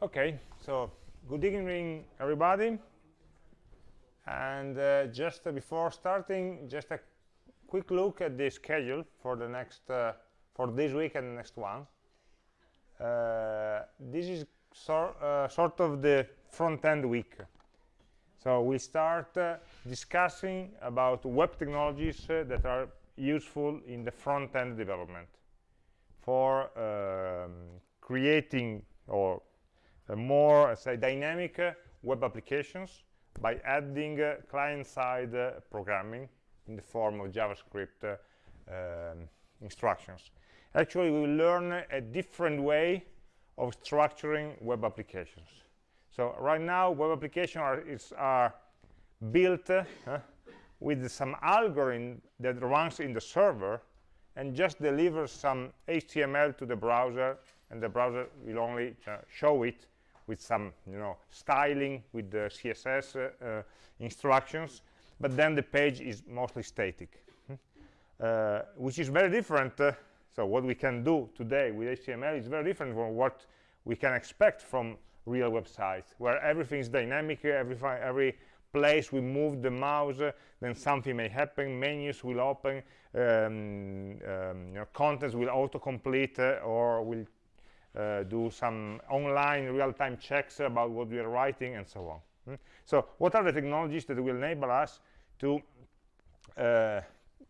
Okay, so good evening, everybody. And uh, just uh, before starting, just a quick look at the schedule for the next, uh, for this week and the next one. Uh, this is sor uh, sort of the front-end week. So we start uh, discussing about web technologies that are useful in the front-end development for um, creating or more say dynamic uh, web applications by adding uh, client-side uh, programming in the form of JavaScript um, instructions. Actually, we will learn a different way of structuring web applications. So right now, web applications are, are built uh, with some algorithm that runs in the server and just delivers some HTML to the browser, and the browser will only show it with some you know styling with the css uh, uh, instructions but then the page is mostly static hmm? uh, which is very different uh, so what we can do today with html is very different from what we can expect from real websites where everything is dynamic every every place we move the mouse uh, then something may happen menus will open um, um, you know, contents will autocomplete uh, or will uh, do some online real-time checks about what we are writing and so on. Hmm? so what are the technologies that will enable us to uh,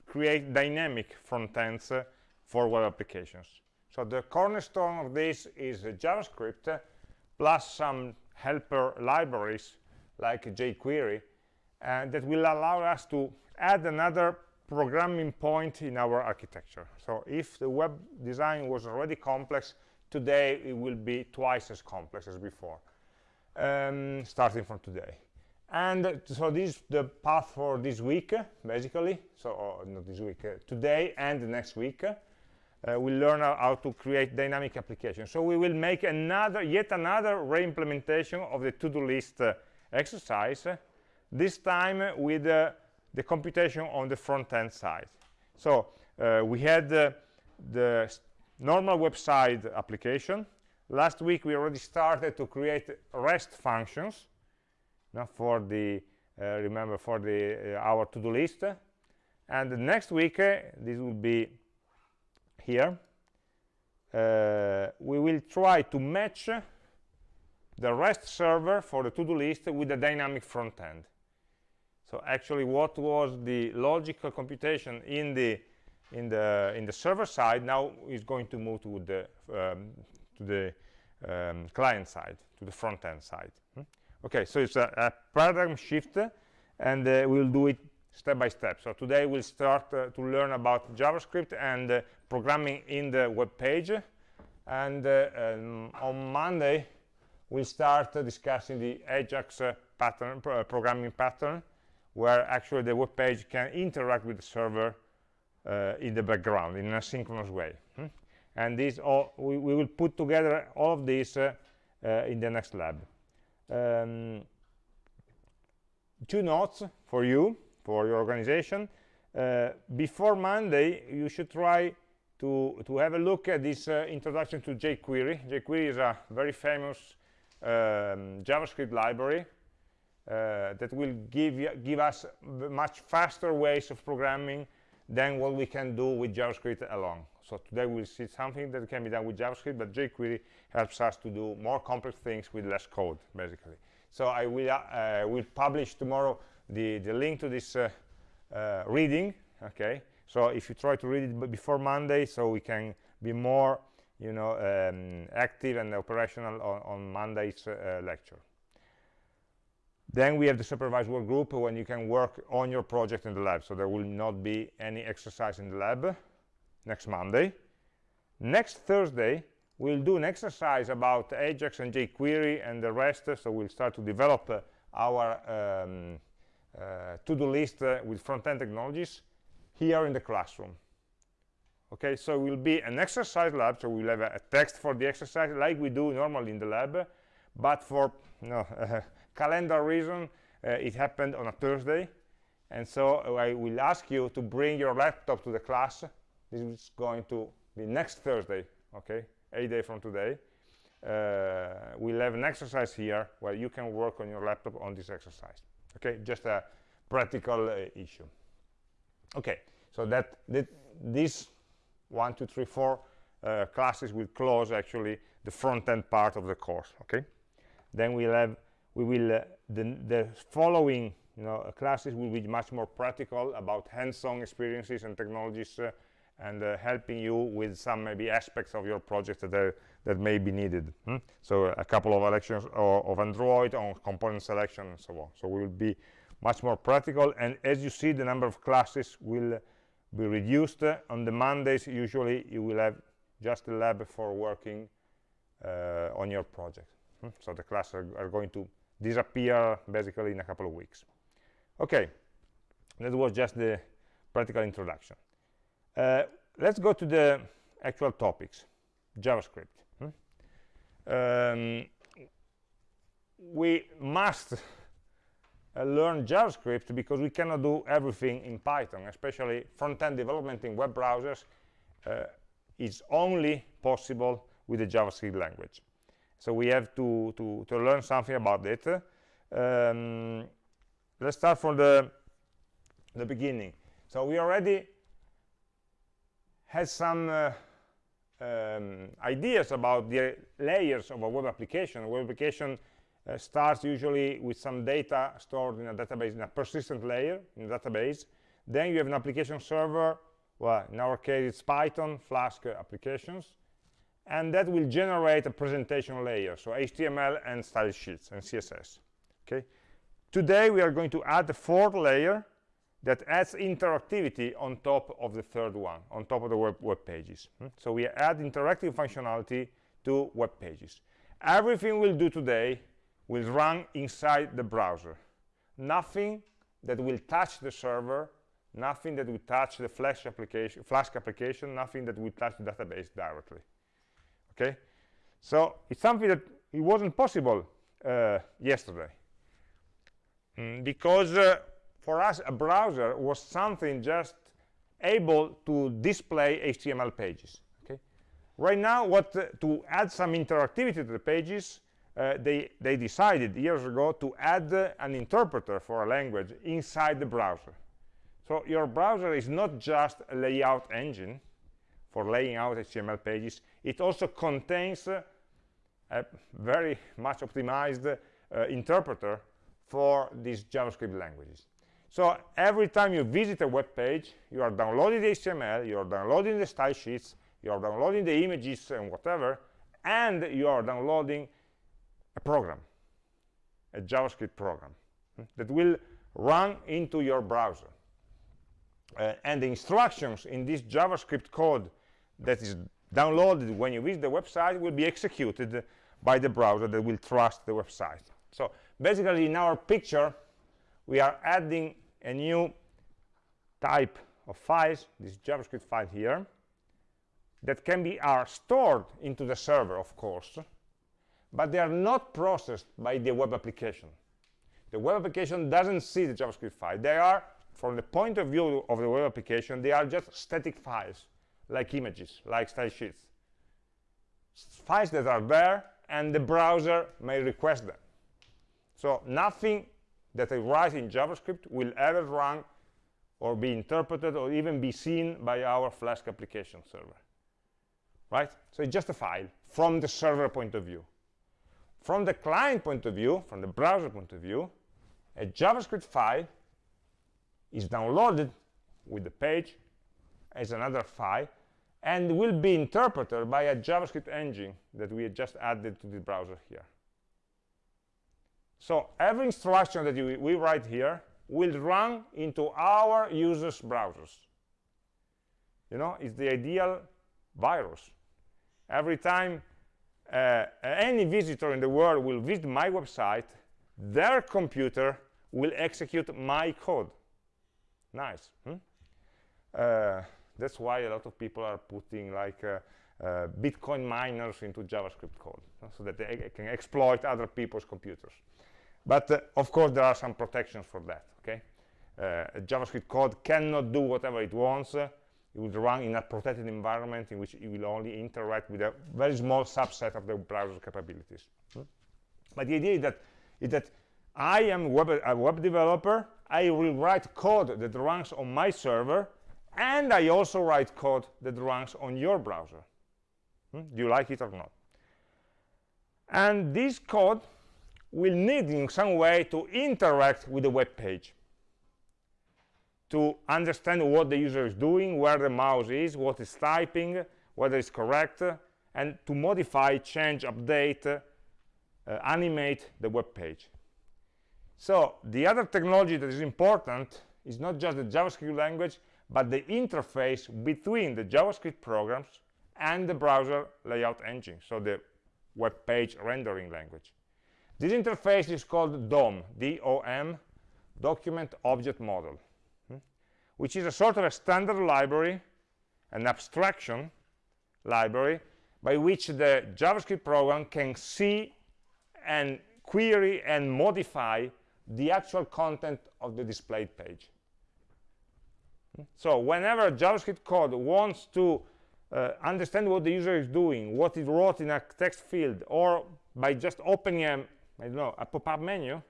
create dynamic front ends uh, for web applications? So the cornerstone of this is javascript plus some helper libraries like jQuery and that will allow us to add another programming point in our architecture. So if the web design was already complex today it will be twice as complex as before um, starting from today. And so this is the path for this week basically. So oh, not this week uh, today and next week uh, we'll learn how to create dynamic applications. So we will make another yet another re-implementation of the to-do list uh, exercise this time with uh, the computation on the front-end side. So uh, we had uh, the normal website application. Last week we already started to create rest functions now for the uh, remember for the uh, our to-do list. And next week uh, this will be here. Uh, we will try to match the rest server for the to-do list with the dynamic front end. So actually what was the logical computation in the in the in the server side now is going to move to the um, to the um, client side to the front end side. Hmm? okay so it's a, a, paradigm shift and uh, we'll do it step by step. So today we'll start uh, to learn about javascript and uh, programming in the web page. And uh, um, on monday we'll start discussing the ajax uh, pattern programming pattern where actually the web page can interact with the server uh, in the background in asynchronous way hmm? and this all we, we, will put together all of this uh, uh, in the next lab. Um, two notes for you for your organization. Uh, before Monday you should try to to have a look at this uh, introduction to jQuery. jQuery is a very famous um, JavaScript library uh, that will give give us much faster ways of programming than what we can do with JavaScript alone. So today we'll see something that can be done with JavaScript, but jQuery helps us to do more complex things with less code, basically. So I will, uh, will publish tomorrow the, the link to this uh, uh, reading, okay? So if you try to read it before Monday, so we can be more, you know, um, active and operational on, on Monday's uh, lecture. Then we have the supervised work group when you can work on your project in the lab. So there will not be any exercise in the lab next Monday. Next Thursday, we'll do an exercise about Ajax and jQuery and the rest. So we'll start to develop uh, our um, uh, to-do list uh, with front-end technologies here in the classroom. Okay, so it will be an exercise lab. So we'll have a, a text for the exercise like we do normally in the lab, but for you know, calendar reason, uh, it happened on a Thursday. And so uh, I will ask you to bring your laptop to the class. This is going to be next Thursday, okay, a day from today. Uh, we'll have an exercise here where you can work on your laptop on this exercise okay just a practical uh, issue okay so that, that this one two three four uh, classes will close actually the front-end part of the course okay then we'll have we will uh, the, the following you know classes will be much more practical about hands-on experiences and technologies uh, and uh, helping you with some maybe aspects of your project that are, that may be needed hmm? so a couple of lectures of android on component selection and so on so we will be much more practical and as you see the number of classes will be reduced on the mondays usually you will have just a lab for working uh, on your project hmm? so the classes are, are, going to disappear basically in a couple of weeks okay that was just the practical introduction uh, let's go to the actual topics javascript hmm? um, we must uh, learn JavaScript because we cannot do everything in Python, especially front-end development in web browsers uh, is only possible with the JavaScript language. So we have to, to, to learn something about it. Um, let's start from the, the beginning. So we already had some uh, um, ideas about the layers of a web application. A web application uh, starts usually with some data stored in a database, in a persistent layer in a database. Then you have an application server, well, in our case it's Python, Flask applications, and that will generate a presentation layer, so HTML and style sheets and CSS. Okay. Today we are going to add the fourth layer that adds interactivity on top of the third one, on top of the web, web pages. Hmm? So we add interactive functionality to web pages. Everything we'll do today will run inside the browser. Nothing that will touch the server, nothing that will touch the Flash application, Flask application, nothing that will touch the database directly. Okay, so it's something that it wasn't possible uh, yesterday mm, because uh, for us a browser was something just able to display HTML pages. Okay, right now what uh, to add some interactivity to the pages uh, they, they decided years ago to add uh, an interpreter for a language inside the browser. So your browser is not just a layout engine for laying out HTML pages, it also contains uh, a very much optimized uh, interpreter for these JavaScript languages. So every time you visit a web page, you are downloading the HTML, you are downloading the style sheets, you are downloading the images and whatever, and you are downloading a program, a JavaScript program hmm, that will run into your browser. Uh, and the instructions in this JavaScript code that is downloaded when you visit the website will be executed by the browser that will trust the website. So basically in our picture, we are adding a new type of files, this JavaScript file here, that can be are stored into the server, of course, but they are not processed by the web application. The web application doesn't see the JavaScript file. They are, from the point of view of the web application, they are just static files, like images, like style sheets. Files that are there, and the browser may request them. So nothing that I write in JavaScript will ever run or be interpreted or even be seen by our Flask application server. Right? So it's just a file from the server point of view. From the client point of view, from the browser point of view, a JavaScript file is downloaded with the page as another file and will be interpreted by a JavaScript engine that we just added to the browser here. So every instruction that you, we write here will run into our users' browsers. You know, it's the ideal virus. Every time uh, any visitor in the world will visit my website, their computer will execute my code. Nice. Hmm? Uh, that's why a lot of people are putting like uh, uh Bitcoin miners into JavaScript code so that they can exploit other people's computers. But uh, of course, there are some protections for that. Okay, uh, JavaScript code cannot do whatever it wants. it will run in a protected environment in which it will only interact with a very small subset of the browser capabilities. Hmm? But the idea is that, is that I am web, a web developer, I will write code that runs on my server, and I also write code that runs on your browser. Hmm? Do you like it or not? And this code will need in some way to interact with the web page to understand what the user is doing, where the mouse is, what is typing, whether it's correct, and to modify, change, update, uh, animate the web page. So the other technology that is important is not just the JavaScript language, but the interface between the JavaScript programs and the browser layout engine, so the web page rendering language. This interface is called DOM, D-O-M, Document Object Model, hmm, which is a sort of a standard library, an abstraction library, by which the JavaScript program can see and query and modify the actual content of the displayed page. So whenever JavaScript code wants to uh, understand what the user is doing, what it wrote in a text field, or by just opening a, I don't know, a pop-up menu,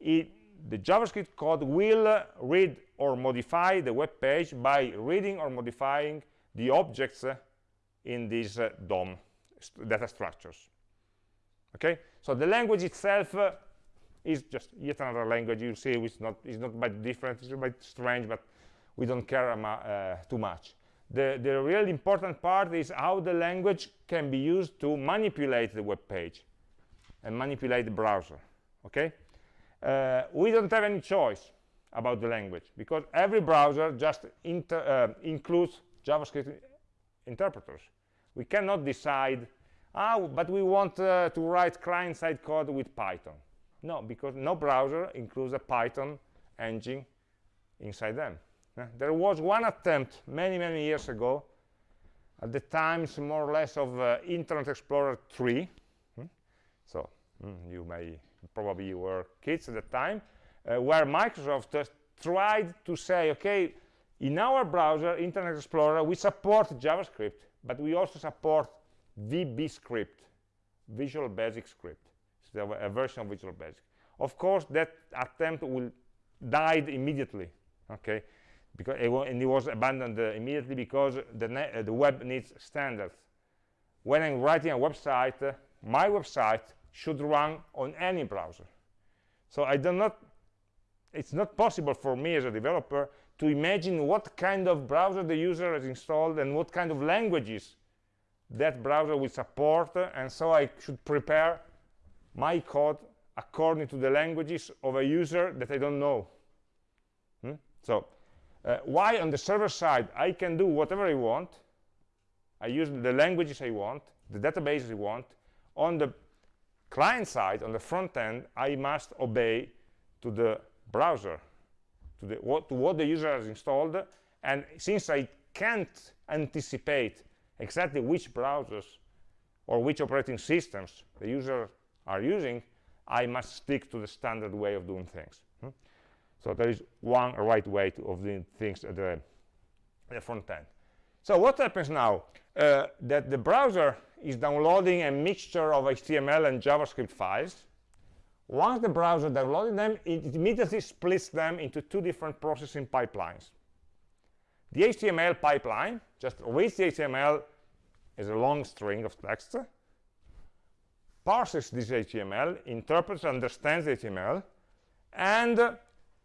it, the JavaScript code will uh, read or modify the web page by reading or modifying the objects uh, in these uh, DOM st data structures. Okay, so the language itself uh, is just yet another language. You see, it's not it's not by different, it's by strange, but we don't care uh, too much. The, the really important part is how the language can be used to manipulate the web page and manipulate the browser. Okay, uh, we don't have any choice about the language because every browser just uh, includes JavaScript interpreters. We cannot decide, oh, but we want uh, to write client-side code with Python. No, because no browser includes a Python engine inside them. There was one attempt many, many years ago, at the times more or less of uh, Internet Explorer 3. Hmm? So hmm, you may, probably you were kids at the time, uh, where Microsoft tried to say, okay, in our browser, Internet Explorer, we support JavaScript, but we also support VB script, Visual Basic Script. It's a version of Visual Basic. Of course, that attempt will died immediately, okay? Because it and it was abandoned uh, immediately because the, uh, the web needs standards. When I'm writing a website, uh, my website should run on any browser. So I do not, it's not possible for me as a developer to imagine what kind of browser the user has installed and what kind of languages that browser will support and so I should prepare my code according to the languages of a user that I don't know hmm? so uh, why on the server side I can do whatever I want I use the languages I want the databases I want on the client side on the front end I must obey to the browser to, the, what, to what the user has installed and since I can't anticipate exactly which browsers or which operating systems the user are using I must stick to the standard way of doing things hmm? So there is one right way of doing things at the, the front end. So what happens now? Uh, that the browser is downloading a mixture of HTML and JavaScript files. Once the browser downloaded them, it immediately splits them into two different processing pipelines. The HTML pipeline just reads the HTML as a long string of text, parses this HTML, interprets, understands the HTML, and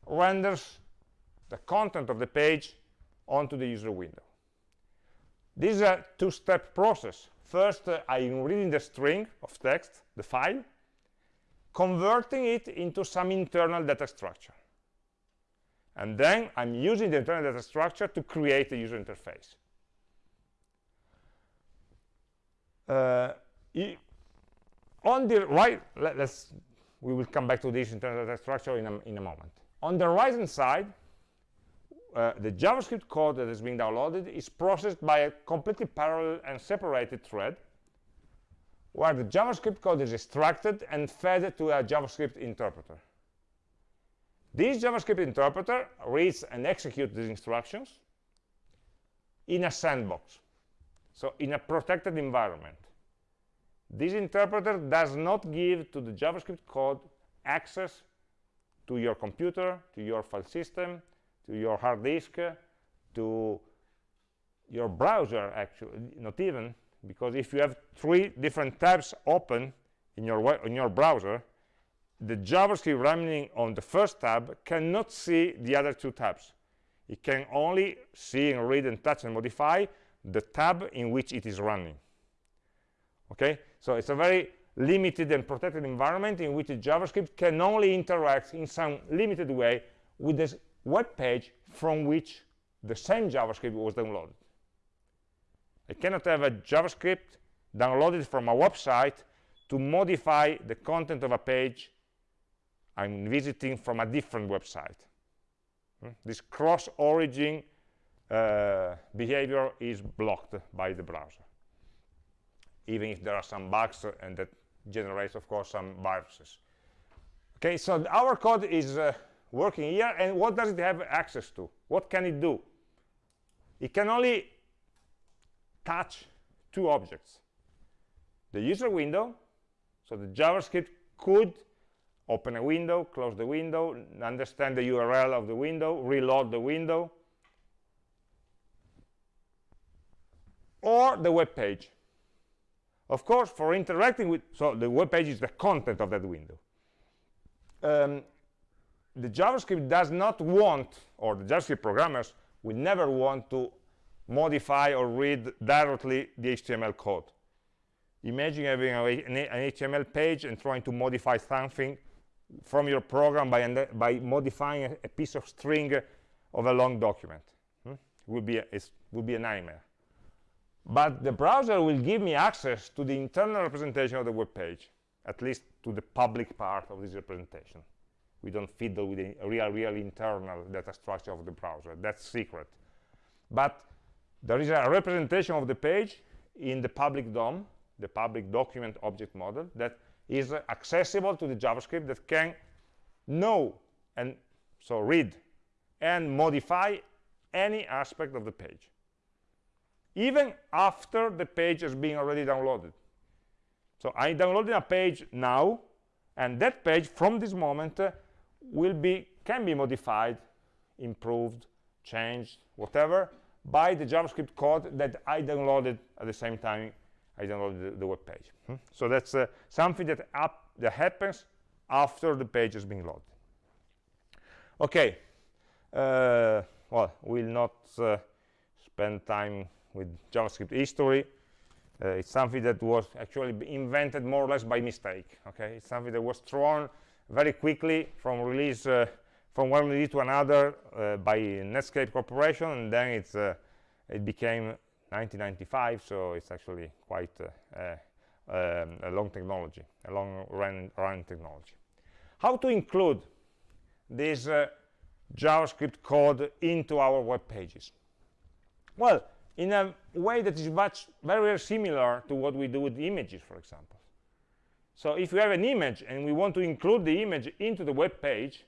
renders the content of the page onto the user window. This is a two-step process. First, uh, I'm reading the string of text, the file, converting it into some internal data structure. And then I'm using the internal data structure to create a user interface. Uh, on the right, let, us we will come back to this internal data structure in a, in a moment. On the right hand side, uh, the JavaScript code that is being downloaded is processed by a completely parallel and separated thread where the JavaScript code is extracted and fed to a JavaScript interpreter. This JavaScript interpreter reads and executes these instructions, in a sandbox, so in a protected environment. This interpreter does not give to the JavaScript code access to your computer, to your file system, to your hard disk, to your browser, actually, not even, because if you have three different tabs open in your, in your browser, the JavaScript running on the first tab cannot see the other two tabs. It can only see and read and touch and modify the tab in which it is running. Okay, so it's a very limited and protected environment in which JavaScript can only interact in some limited way with this web page from which the same JavaScript was downloaded. I cannot have a JavaScript downloaded from a website to modify the content of a page I'm visiting from a different website. Hmm? This cross-origin uh, behavior is blocked by the browser, even if there are some bugs and that generates, of course, some viruses. Okay, so our code is uh, working here, and what does it have access to? What can it do? It can only touch two objects. The user window, so the JavaScript could open a window, close the window, understand the URL of the window, reload the window, or the web page. Of course, for interacting with, so the web page is the content of that window. Um, the JavaScript does not want, or the JavaScript programmers will never want to modify or read directly the HTML code. Imagine having a, an HTML page and trying to modify something from your program by, by modifying a, a, piece of string of a long document. Hmm? It would be a, it would be a nightmare. But the browser will give me access to the internal representation of the web page, at least to the public part of this representation. We don't fiddle with the real, real internal data structure of the browser. That's secret. But there is a representation of the page in the public DOM, the public document object model, that is accessible to the JavaScript that can know and so read and modify any aspect of the page even after the page has been already downloaded so i downloaded a page now and that page from this moment uh, will be can be modified improved changed whatever by the javascript code that i downloaded at the same time I download the, the web page. Hmm? So that's uh, something that, up, that happens after the page has been loaded. Okay, uh, well, we'll not uh, spend time with JavaScript history. Uh, it's something that was actually invented more or less by mistake. Okay, it's something that was thrown very quickly from release uh, from one release to another uh, by Netscape Corporation, and then it's it became 1995, so it's actually quite uh, um, a long technology, a long run, run technology. How to include this uh, JavaScript code into our web pages? Well, in a way that is much very similar to what we do with images, for example. So if we have an image and we want to include the image into the web page,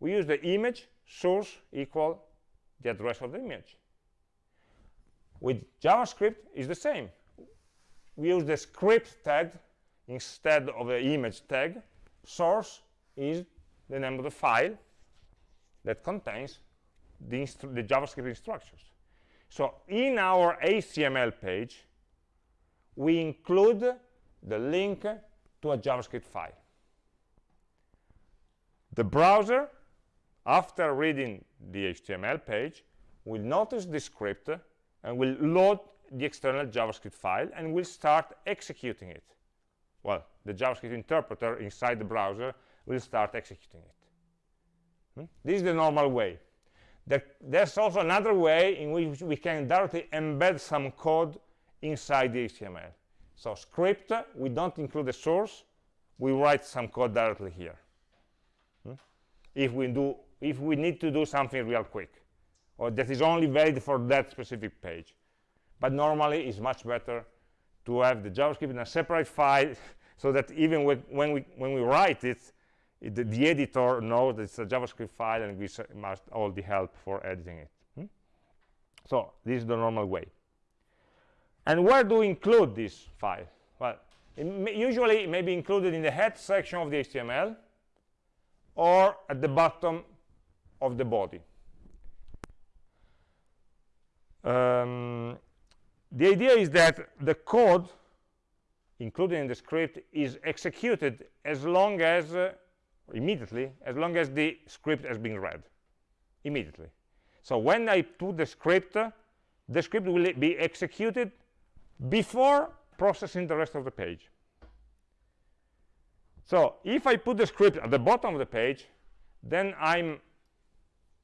we use the image source equal the address of the image with JavaScript it's the same. We use the script tag instead of the image tag. Source is the name of the file that contains the, the JavaScript instructions. So in our HTML page, we include the link to a JavaScript file. The browser, after reading the HTML page, will notice the script and will load the external JavaScript file and will start executing it. Well, the JavaScript interpreter inside the browser will start executing it. Hmm? This is the normal way. There, there's also another way in which we can directly embed some code inside the HTML. So script, we don't include the source, we write some code directly here. Hmm? If we do, if we need to do something real quick or that is only valid for that specific page. But normally it's much better to have the JavaScript in a separate file so that even when, we, when we write it, it the, the, editor knows that it's a JavaScript file and we must all the help for editing it. Hmm? So this is the normal way. And where do we include this file? Well, it may, usually it may be included in the head section of the HTML or at the bottom of the body. Um, the idea is that the code included in the script is executed as long as uh, immediately as long as the script has been read. Immediately. So when i put the script uh, the script will be executed before processing the rest of the page. So if i put the script at the bottom of the page then i'm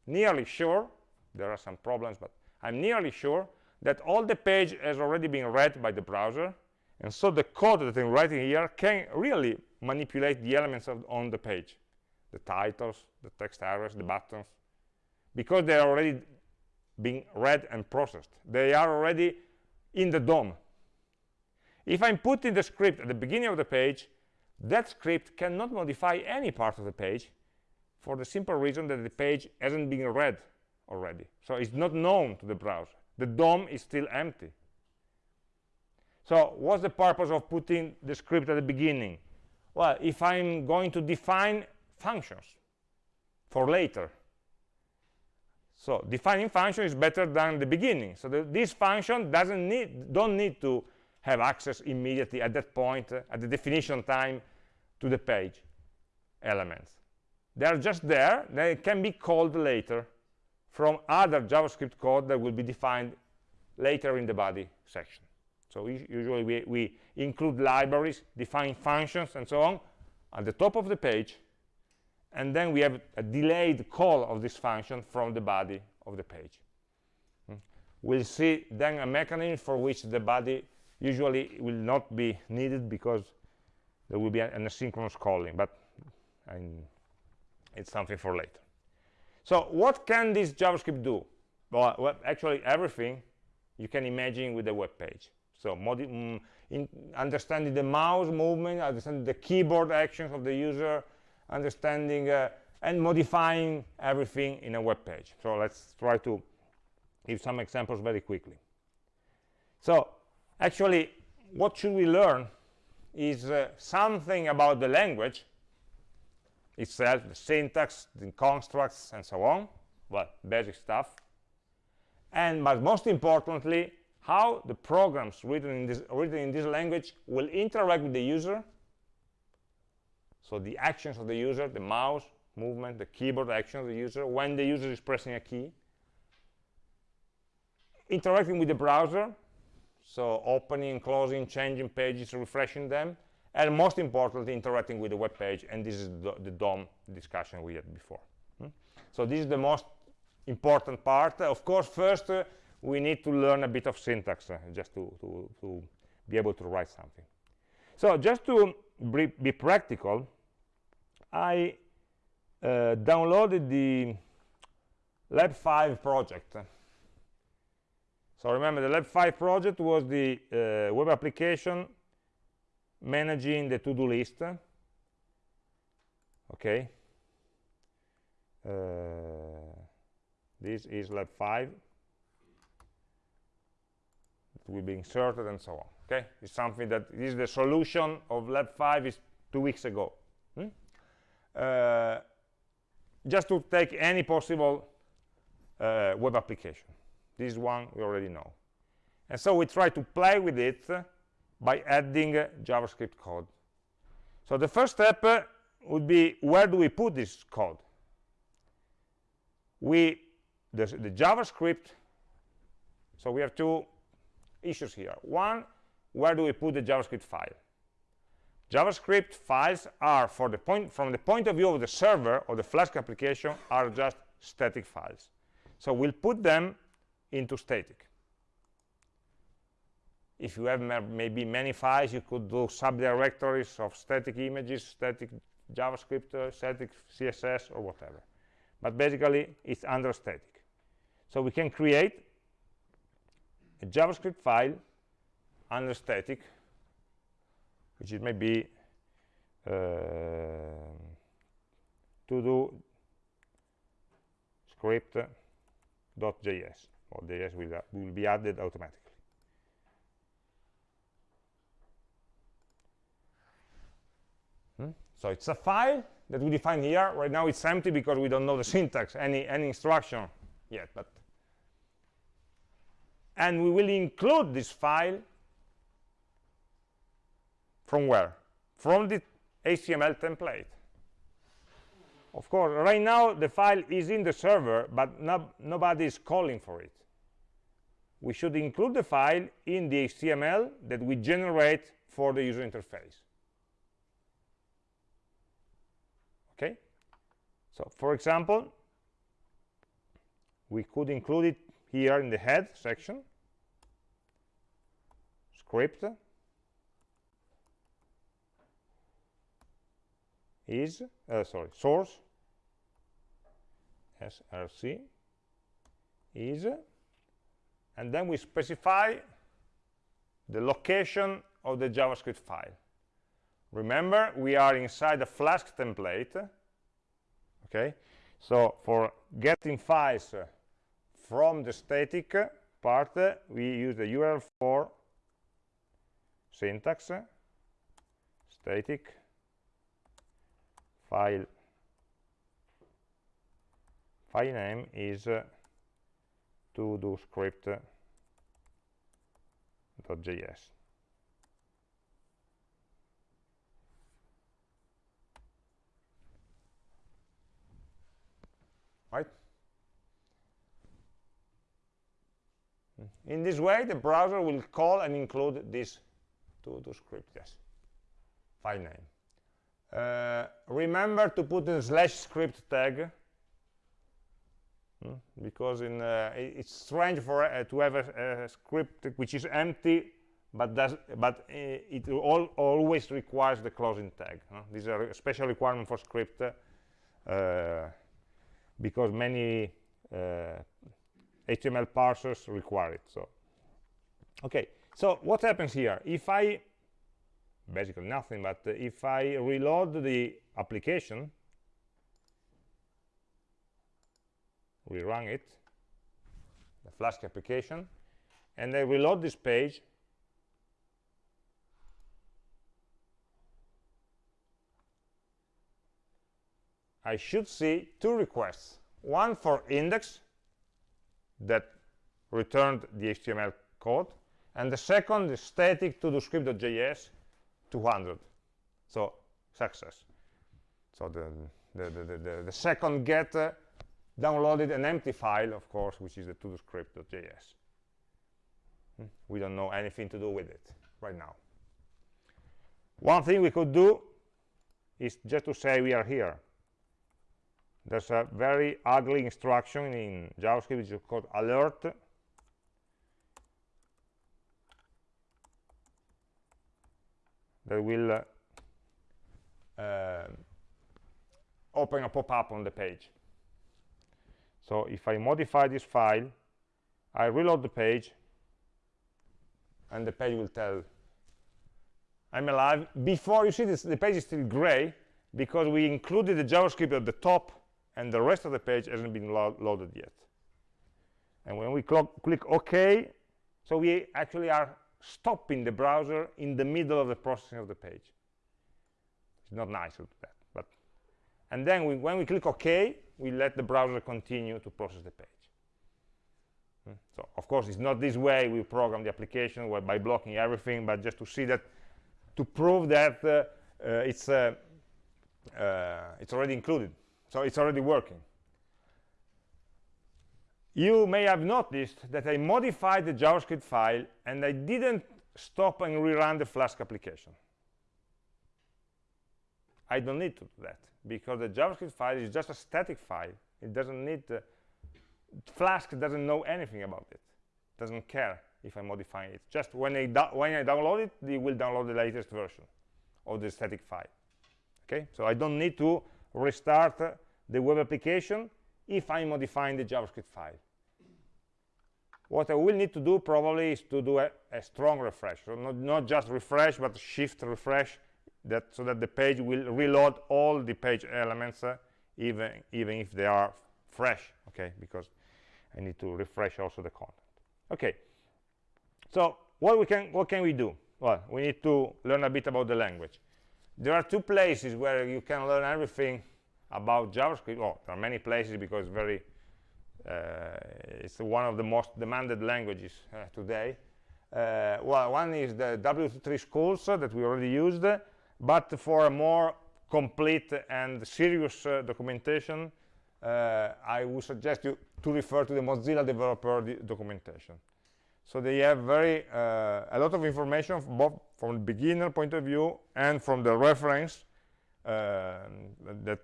nearly sure there are some problems but i'm nearly sure that all the page has already been read by the browser and so the code that I'm writing here can really manipulate the elements of, on the page, the titles, the text areas, the buttons, because they are already being read and processed. They are already in the DOM. If I'm putting the script at the beginning of the page, that script cannot modify any part of the page for the simple reason that the page hasn't been read already. So it's not known to the browser. The DOM is still empty. So what's the purpose of putting the script at the beginning? Well, if I'm going to define functions for later. So defining function is better than the beginning. So the, this function doesn't need, don't need to have access immediately at that point, uh, at the definition time, to the page elements. They're just there. They can be called later from other JavaScript code that will be defined later in the body section. So usually we, we include libraries, define functions, and so on at the top of the page. And then we have a delayed call of this function from the body of the page. Hmm. We'll see then a mechanism for which the body usually will not be needed because there will be an asynchronous calling, but it's something for later. So what can this JavaScript do? Well, well, actually everything you can imagine with a web page. So mm, understanding the mouse movement, understanding the keyboard actions of the user, understanding uh, and modifying everything in a web page. So let's try to give some examples very quickly. So actually, what should we learn is uh, something about the language itself, the syntax, the constructs, and so on. Well, basic stuff. And but most importantly, how the programs written in this written in this language will interact with the user. So the actions of the user the mouse movement the keyboard action of the user when the user is pressing a key. Interacting with the browser so opening closing changing pages refreshing them. And most importantly interacting with the web page. And this is the, the DOM discussion we had before. Hmm? so this is the most important part. Of course first uh, we need to learn a bit of syntax uh, just to, to, to, be able to write something. So just to be, practical, I uh, downloaded the Lab 5 project. So remember, the Lab 5 project was the uh, web application managing the to-do list. Okay. Uh, this is Lab 5 will be inserted and so on okay? It's something that is the solution of lab 5 is two weeks ago hmm? uh, just to take any possible uh, web application. This one we already know. And so we try to play with it by adding uh, javascript code. So the first step uh, would be where do we put this code? We the, the javascript so we have two issues here. One, where do we put the JavaScript file? JavaScript files are, for the point, from the point of view of the server or the Flask application, are just static files. So we'll put them into static. If you have maybe many files, you could do subdirectories of static images, static JavaScript, uh, static CSS, or whatever. But basically, it's under static. So we can create a JavaScript file under static, which it may be uh, to do script.js or JS will, uh, will be added automatically. Hmm? So it's a file that we define here. Right now it's empty because we don't know the syntax, any, any instruction yet. But And we will include this file from where? From the HTML template. Of course, right now the file is in the server, but no, nobody is calling for it. We should include the file in the HTML that we generate for the user interface. Okay? So, for example, we could include it here in the head section, script, is uh, sorry source src is and then we specify the location of the javascript file. Remember we are inside the flask template okay? So for getting files uh, from the static part we use the url for syntax static file. File name is to do script.js right in this way the browser will call and include these two, do script yes file name uh, remember to put a slash script tag hmm? because in, uh, it's strange for uh, to have a, a, script which is empty but does but uh, it all, always requires the closing tag huh? this is a special requirement for script uh, because many HTML parsers require it so. Okay so what happens here? If I basically nothing but if I reload the application rerun it the Flask application and I reload this page I should see two requests. One for index that returned the HTML code and the second is static to do script.js 200 so success. So the the, the, the, the second get uh, downloaded an empty file of course which is the to-do-script.js hmm? we don't know anything to do with it right now. One thing we could do is just to say we are here there's a very ugly instruction in javascript which is called alert that will uh, uh, open a pop-up on the page. So if I modify this file, I reload the page, and the page will tell I'm alive. Before you see this, the page is still gray because we included the JavaScript at the top, and the rest of the page hasn't been lo loaded yet. And when we click OK, so we actually are stopping the browser in the middle of the processing of the page. It's not nice to do that. But and then we, when we click OK, we let the browser continue to process the page. Hmm. So of course, it's not this way we program the application by blocking everything, but just to see that, to prove that uh, uh, it's uh, uh it's already included. So it's already working you may have noticed that I modified the JavaScript file and I didn't stop and rerun the Flask application. I don't need to do that because the JavaScript file is just a static file. It doesn't need, uh, Flask doesn't know anything about it. Doesn't care if I modify it. Just when I, when I download it, it will download the latest version of the static file. Okay, so I don't need to restart the web application if I'm modifying the JavaScript file. What I will need to do probably is to do a, a strong refresh, so not, not just refresh, but shift refresh, that so that the page will reload all the page elements, uh, even even if they are fresh. Okay, because I need to refresh also the content. Okay, so what we can what can we do? Well, we need to learn a bit about the language. There are two places where you can learn everything about JavaScript. Oh, there are many places because it's very uh, it's one of the most demanded languages uh, today. Uh, well, one is the W3 schools that we already used, but for a more complete and serious documentation, I would suggest you to refer to the Mozilla developer documentation. So they have very uh, a lot of information both from the beginner point of view and from the reference uh, that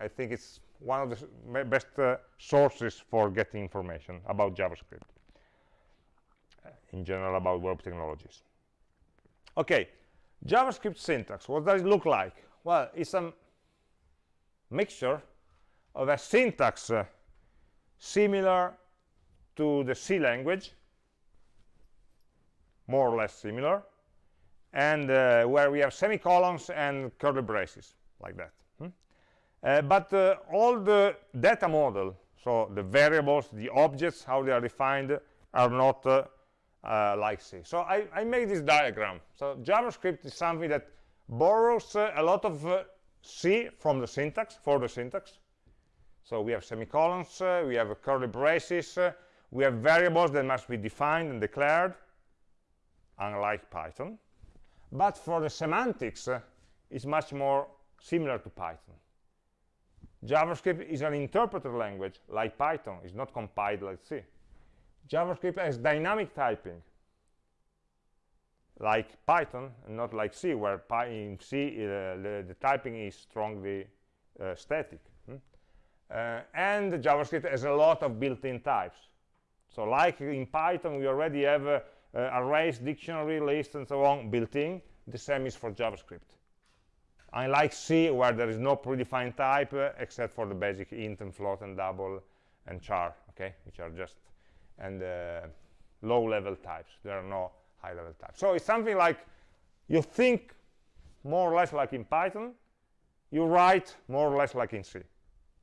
I think it's one of the best uh, sources for getting information about JavaScript uh, in general about web technologies. Okay, JavaScript syntax, what does it look like? Well, it's a mixture of a syntax uh, similar to the C language, more or less similar, and uh, where we have semicolons and curly braces, like that. Uh, but uh, all the data model, so the variables, the objects, how they are defined, are not uh, uh, like C. So I, I made this diagram. So JavaScript is something that borrows uh, a lot of C from the syntax, for the syntax, so we have semicolons, we have curly braces, we have variables that must be defined and declared, unlike Python. But for the semantics, it's much more similar to Python. JavaScript is an interpreter language, like Python. It's not compiled like C. JavaScript has dynamic typing, like Python, not like C, where in C uh, the, the, typing is strongly uh, static. Uh, and JavaScript has a lot of built-in types. So like in Python, we already have uh, arrays, dictionary, list, and so on built-in. The same is for JavaScript. Unlike C, where there is no predefined type, uh, except for the basic int and float and double and char, okay, which are just and uh, low-level types. There are no high-level types. So it's something like you think more or less like in Python, you write more or less like in C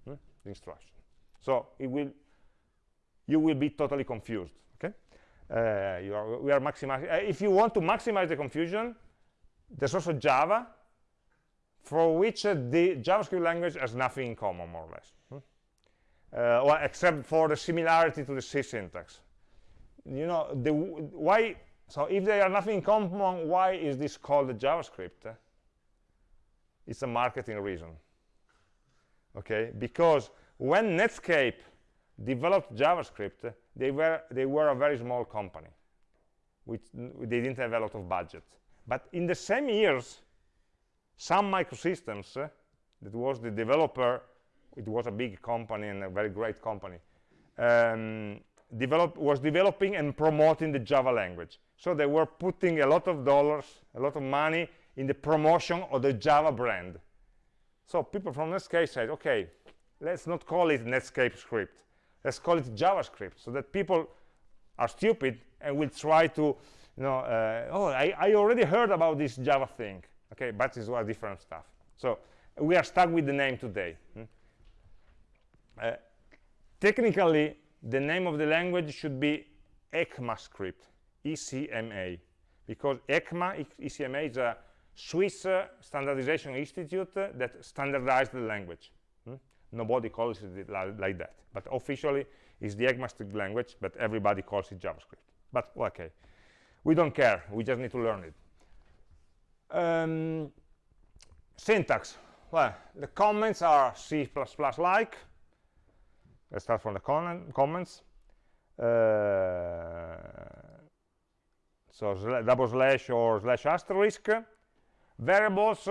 the instruction. So it will, you will be totally confused. Okay, uh, you are, we are maximizing. Uh, if you want to maximize the confusion, there's also Java, for which the JavaScript language has nothing in common, more or less. Hmm? Uh, well, except for the similarity to the C syntax. You know, the why. So if they are nothing in common, why is this called JavaScript? It's a marketing reason okay because when netscape developed javascript they were they were a very small company which they didn't have a lot of budget but in the same years Sun Microsystems uh, that was the developer it was a big company and a very great company um, develop, was developing and promoting the java language so they were putting a lot of dollars a lot of money in the promotion of the java brand so people from Netscape said, okay, let's not call it Netscape script. Let's call it JavaScript so that people are stupid and will try to, you know, uh, oh, I, I, already heard about this Java thing. Okay, but it's all different stuff. So we are stuck with the name today. Hmm? Uh, technically, the name of the language should be ECMAScript, ECMA, because ECMA, ECMA is a Swiss uh, Standardization Institute uh, that standardized the language. Hmm? Nobody calls it like that. But officially, it's the ECMAScript language, but everybody calls it JavaScript. But, okay, we don't care. We just need to learn it. Um, syntax. Well, the comments are C++-like. Let's start from the comments. Uh, so double slash or slash asterisk variables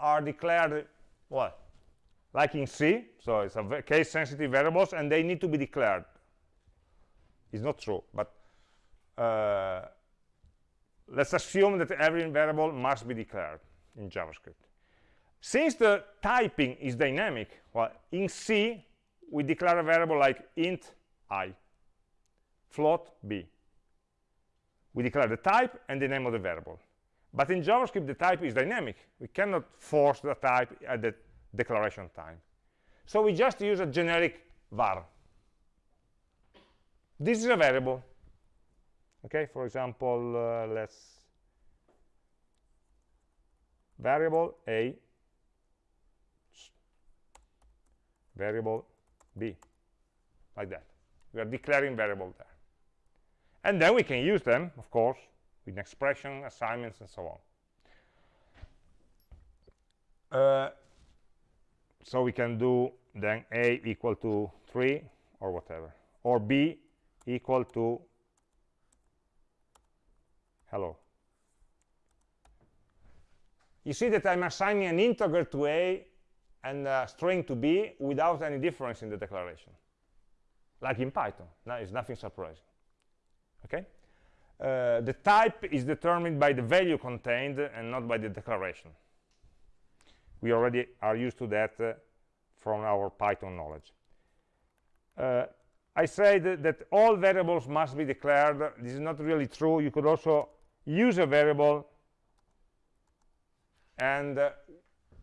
are declared well like in C so it's a case sensitive variables and they need to be declared it's not true but uh, let's assume that every variable must be declared in JavaScript since the typing is dynamic well in C we declare a variable like int i float b we declare the type and the name of the variable but in JavaScript, the type is dynamic. We cannot force the type at the declaration time. So we just use a generic var. this is a variable okay for example uh, let's variable a variable b like that. We are declaring variable there. And then we can use them of course with expression assignments and so on. Uh, so we can do then a equal to 3 or whatever or b equal to hello. You see that i'm assigning an integer to a and a string to b without any difference in the declaration. Like in python. Now it's nothing surprising. Okay? Uh, the type is determined by the value contained and not by the declaration. We already are used to that uh, from our python knowledge. Uh, I said that all variables must be declared. This is not really true. You could also use a variable and uh,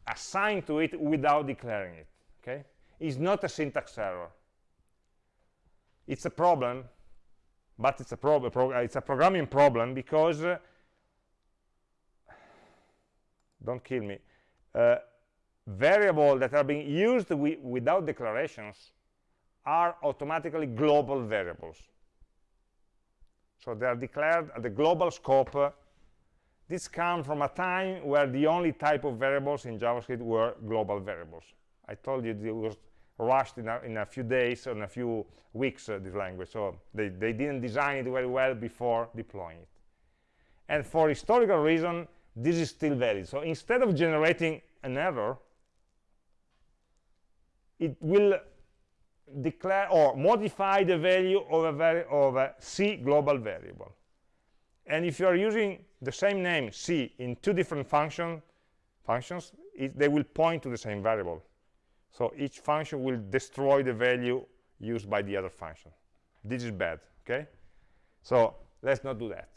assign to it without declaring it. Okay, it's not a syntax error. It's a problem, but it's a problem. Pro it's a programming problem because uh, don't kill me. Uh, variables that are being used wi without declarations are automatically global variables. So they are declared at the global scope. This comes from a time where the only type of variables in JavaScript were global variables. I told you it was rushed in a, in a few days or in a few weeks, uh, this language. So they, they didn't design it very well before deploying it. And for historical reason, this is still valid. So instead of generating an error, it will declare or modify the value of a, of a C global variable. And if you are using the same name C in two different function, functions, it, they will point to the same variable. So each function will destroy the value used by the other function. This is bad, okay? So let's not do that.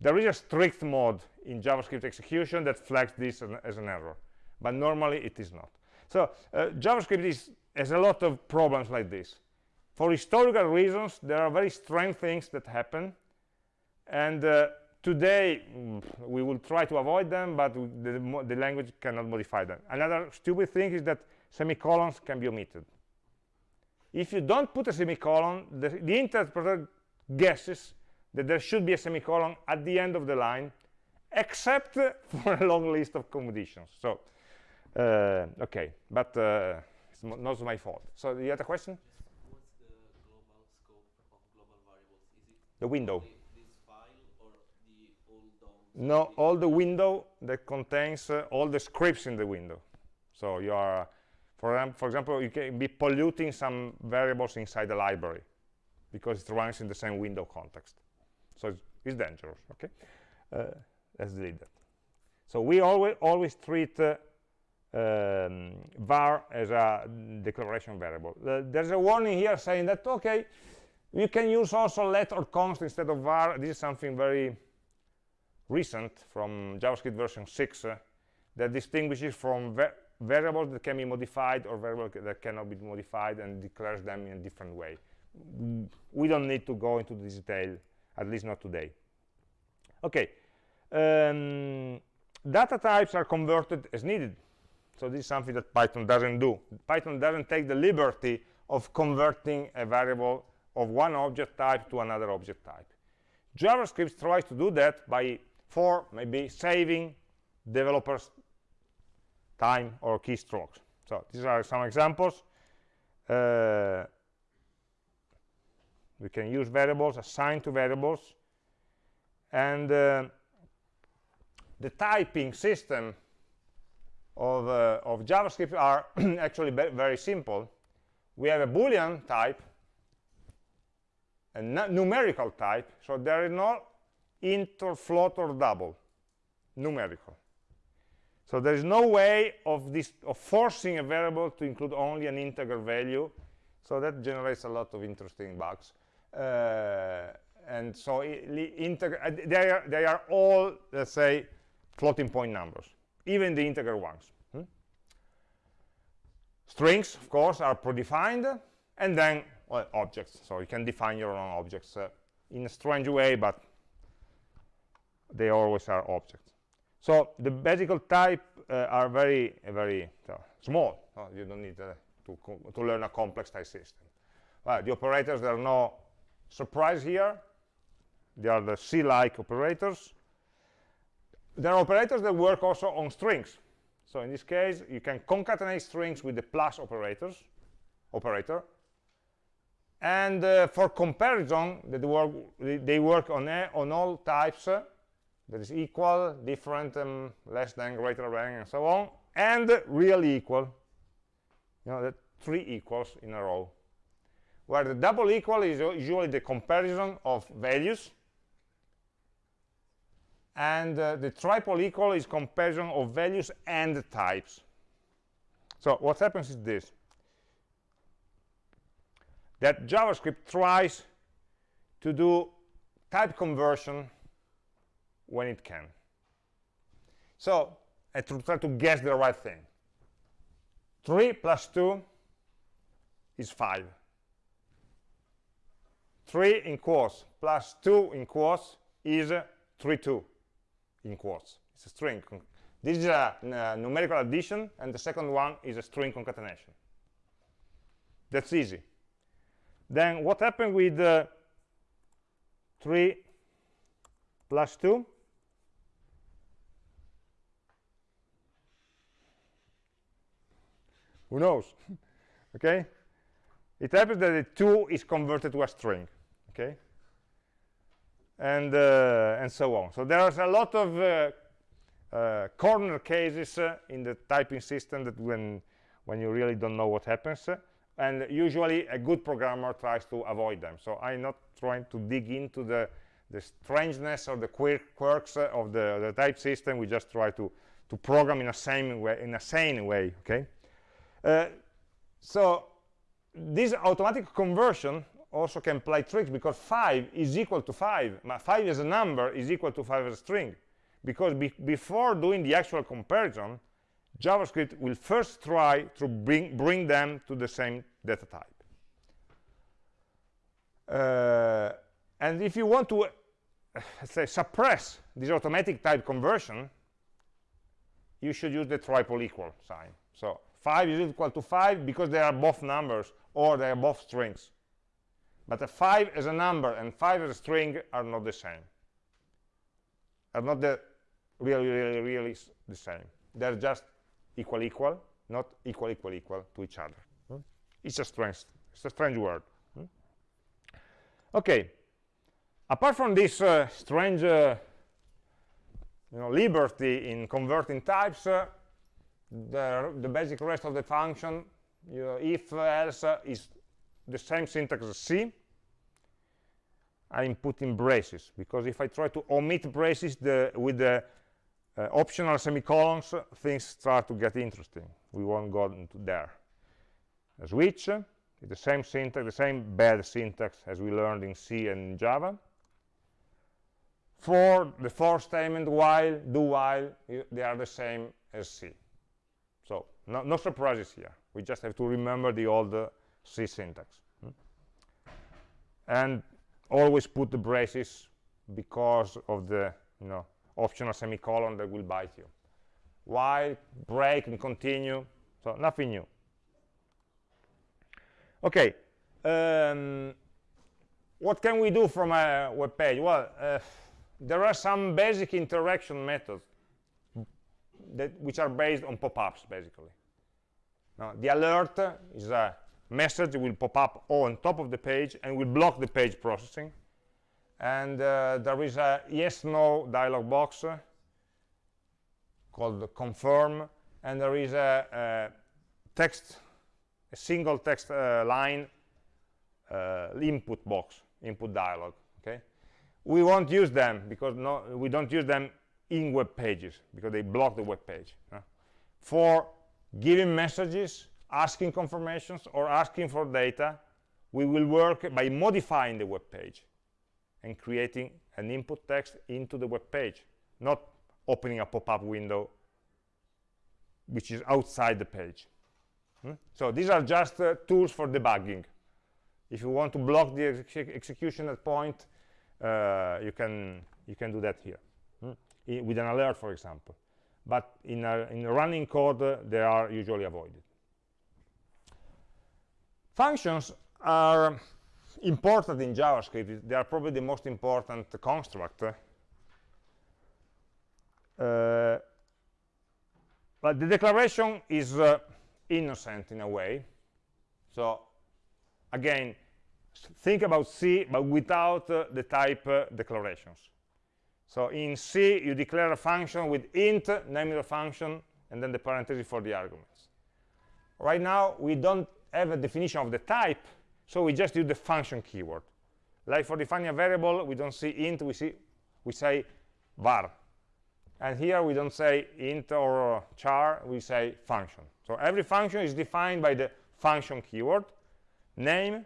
There is a strict mode in JavaScript execution that flags this as an error, but normally it is not. So uh, JavaScript is has a lot of problems like this. For historical reasons, there are very strange things that happen. And uh, today, mm, we will try to avoid them, but the, the, language cannot modify them. Another stupid thing is that semicolons can be omitted. If you don't put a semicolon, the, the interpreter guesses that there should be a semicolon at the end of the line, except for a long list of conditions. So, uh, okay, but uh, it's not my fault. So you had a question? What's the global scope of global variables? Is it the window? This file or the? No, all the window that contains uh, all the scripts in the window. So you are, for, for example, you can be polluting some variables inside the library because it runs in the same window context. So it's, it's dangerous, okay? Uh, let's delete that. So we always, always treat uh, um, var as a declaration variable. There's a warning here saying that, okay, you can use also let or const instead of var. This is something very recent from JavaScript version 6 uh, that distinguishes from va variables that can be modified or variables that cannot be modified and declares them in a different way. We don't need to go into detail, at least not today. Okay, um, data types are converted as needed so this is something that Python doesn't do. Python doesn't take the liberty of converting a variable of one object type to another object type. JavaScript tries to do that by, for maybe saving developers time or keystrokes. So these are some examples. Uh, we can use variables, assign to variables. And uh, the typing system of, uh, of JavaScript are actually very simple. We have a Boolean type, a numerical type, so there is no int or float or double, numerical. So there is no way of, this, of forcing a variable to include only an integer value. So that generates a lot of interesting bugs. Uh, and so uh, they, are, they are all, let's say, floating point numbers even the integer ones. Hmm? Strings, of course, are predefined, and then well, objects. So you can define your own objects uh, in a strange way, but they always are objects. So the basic type uh, are very, very small. you don't need uh, to, to learn a complex type system. Well, the operators, there are no surprise here. They are the C-like operators. There are operators that work also on strings. So in this case, you can concatenate strings with the plus operators, operator. And uh, for comparison, they work, they work on, a, on all types uh, that is equal, different, um, less than, greater than, and so on, and really equal. You know, the three equals in a row. Where the double equal is usually the comparison of values, and uh, the triple equal is comparison of values and types. So what happens is this, that JavaScript tries to do type conversion when it can. So I try to guess the right thing. 3 plus 2 is 5. 3 in quotes plus 2 in quotes is 3, 2 in quotes. It's a string. This is a, numerical addition, and the second one is a string concatenation. That's easy. Then what happened with uh, 3 plus 2? Who knows? okay? It happens that the 2 is converted to a string. Okay? And, uh, and so on. So there's a lot of uh, uh, corner cases uh, in the typing system that when, when you really don't know what happens. and usually a good programmer tries to avoid them. So I'm not trying to dig into the, the strangeness or the quirks of the, the type system. We just try to, to program in a same way, in a sane way. Okay? Uh, so this automatic conversion also can play tricks because 5 is equal to 5. 5 as a number is equal to 5 as a string. Because be before doing the actual comparison, JavaScript will first try to bring, bring them to the same data type. Uh, and if you want to, say, suppress this automatic type conversion, you should use the triple equal sign. So 5 is equal to 5 because they are both numbers or they are both strings. But a 5 as a number and 5 as a string are not the same. Are not the really, really, really the same. They're just equal, equal, not equal, equal, equal to each other. Hmm? It's a strange, it's a strange word. Hmm? Okay. Apart from this uh, strange, uh, you know, liberty in converting types, uh, the, the basic rest of the function, you know, if else uh, is the same syntax as C. I'm putting braces because if I try to omit braces the, with the uh, optional semicolons, things start to get interesting. We won't go into there. A switch is the same syntax, the same bad syntax as we learned in C and in Java. For the for statement, while, do while, they are the same as C. So no, no, surprises here. We just have to remember the old uh, C syntax. Hmm? And always put the braces because of the you know, optional semicolon that will bite you. While, break, and continue. So nothing new. Okay. Um, what can we do from a web page? Well, uh, there are some basic interaction methods that, which are based on pop-ups, basically. Now, the alert is a message will pop up on top of the page and will block the page processing. And uh, there is a yes-no dialog box uh, called confirm, and there is a, a text, a single text uh, line uh, input box, input dialog. Okay, we won't use them because no, we don't use them in web pages because they block the web page. For giving messages, asking confirmations, or asking for data, we will work by modifying the web page and creating an input text into the web page, not opening a pop-up window which is outside the page. Hmm? So these are just uh, tools for debugging. If you want to block the exe execution at point, uh, you can you can do that here hmm? I, with an alert, for example. But in a, in running code, uh, they are usually avoided. Functions are important in JavaScript. They are probably the most important construct. Uh, but the declaration is uh, innocent in a way. So again, think about C, but without uh, the type uh, declarations. So in C, you declare a function with int, name of the function, and then the parenthesis for the arguments. Right now, we don't have a definition of the type, so we just use the function keyword. Like for defining a variable, we don't see int, we, see, we say var. And here we don't say int or char, we say function. So every function is defined by the function keyword, name,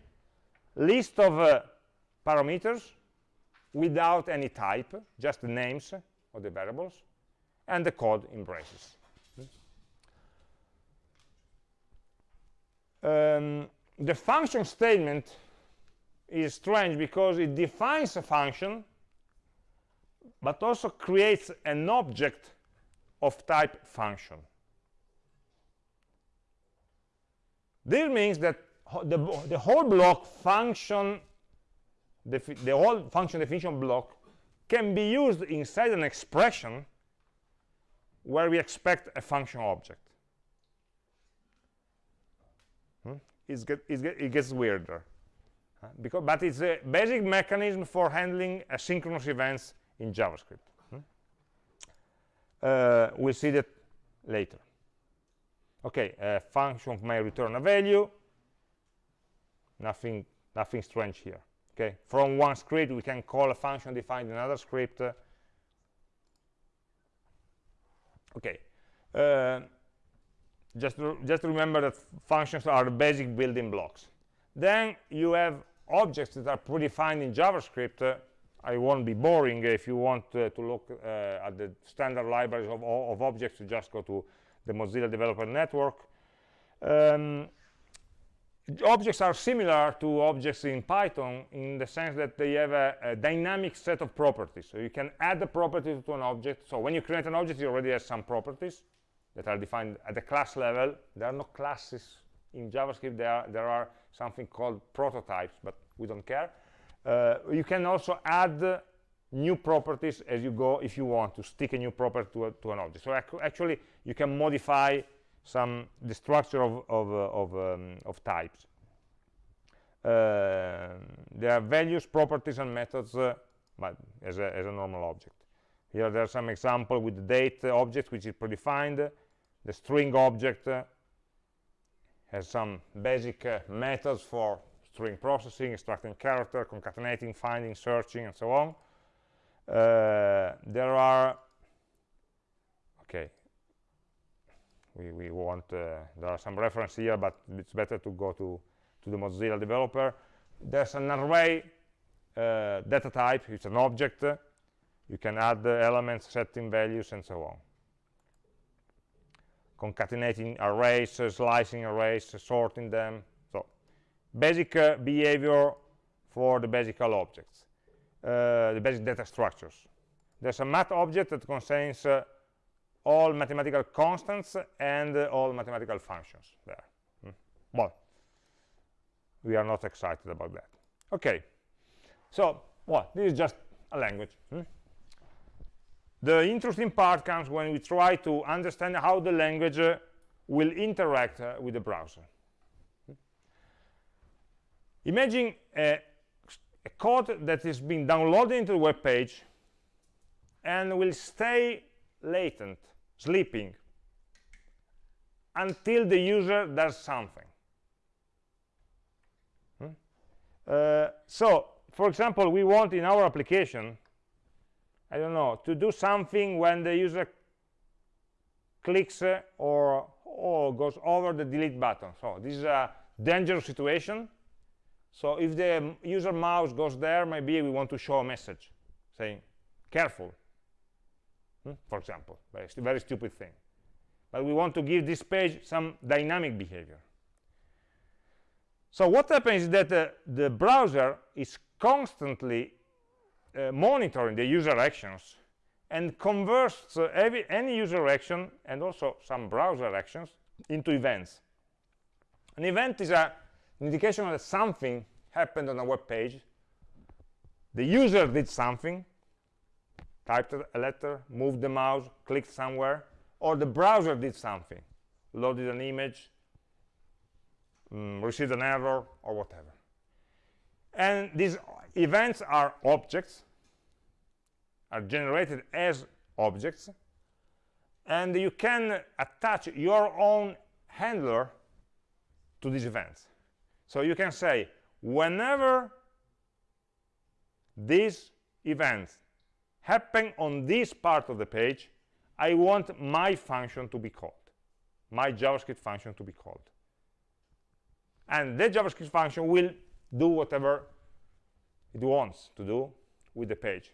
list of uh, parameters without any type, just the names of the variables, and the code in braces. Um, the function statement is strange because it defines a function but also creates an object of type function. This means that the, the whole block function, the, the whole function definition block can be used inside an expression where we expect a function object. Hmm? Get, get, it gets weirder. Uh, because, but it's a basic mechanism for handling asynchronous events in JavaScript. Hmm? Uh, we'll see that later. Okay, a function may return a value. Nothing, nothing strange here. Okay, from one script we can call a function defined in another script. Uh, okay, uh, just just remember that functions are the basic building blocks. Then you have objects that are predefined in JavaScript. Uh, I won't be boring. If you want uh, to look uh, at the standard libraries of, of objects, you just go to the Mozilla Developer Network. Um, objects are similar to objects in Python in the sense that they have a, a, dynamic set of properties. So you can add a property to an object. So when you create an object, you already have some properties that are defined at the class level. There are no classes in JavaScript. There are, there are something called prototypes, but we don't care. Uh, you can also add new properties as you go if you want to stick a new property to, a, to an object. So ac actually, you can modify some the structure of of, uh, of, um, of types. Uh, there are values, properties, and methods, uh, but as a, as a normal object. Here there are some example with the date object, which is predefined. The string object uh, has some basic uh, methods for string processing, extracting character, concatenating, finding, searching, and so on. Uh, there are okay we, we want uh, there are some reference here but it's better to go to to the Mozilla developer. There's an array uh, data type it's an object. You can add the elements setting values and so on concatenating arrays uh, slicing arrays sorting them so basic uh, behavior for the basic objects uh, the basic data structures. There's a math object that contains uh, all mathematical constants and uh, all mathematical functions there. Mm. Well, we are not excited about that. Okay, so, well, this is just a language. Hmm? The interesting part comes when we try to understand how the language uh, will interact uh, with the browser. Imagine a a code that is being downloaded into the web page and will stay latent, sleeping, until the user does something. Hmm? Uh, so, for example, we want in our application, I don't know, to do something when the user clicks uh, or, or goes over the delete button. So this is a dangerous situation so if the user mouse goes there, maybe we want to show a message saying, careful, hmm? for example, very, very stupid thing. But we want to give this page some dynamic behavior. So what happens is that uh, the browser is constantly monitoring the user actions and converts uh, every, any user action and also some browser actions into events. An event is a, an indication that something happened on a web page. The user did something, typed a letter, moved the mouse, clicked somewhere, or the browser did something, loaded an image, um, received an error, or whatever. And these events are objects, are generated as objects, and you can attach your own handler to these events. So you can say, whenever these events happen on this part of the page, I want my function to be called, my JavaScript function to be called. And the JavaScript function will do whatever it wants to do with the page.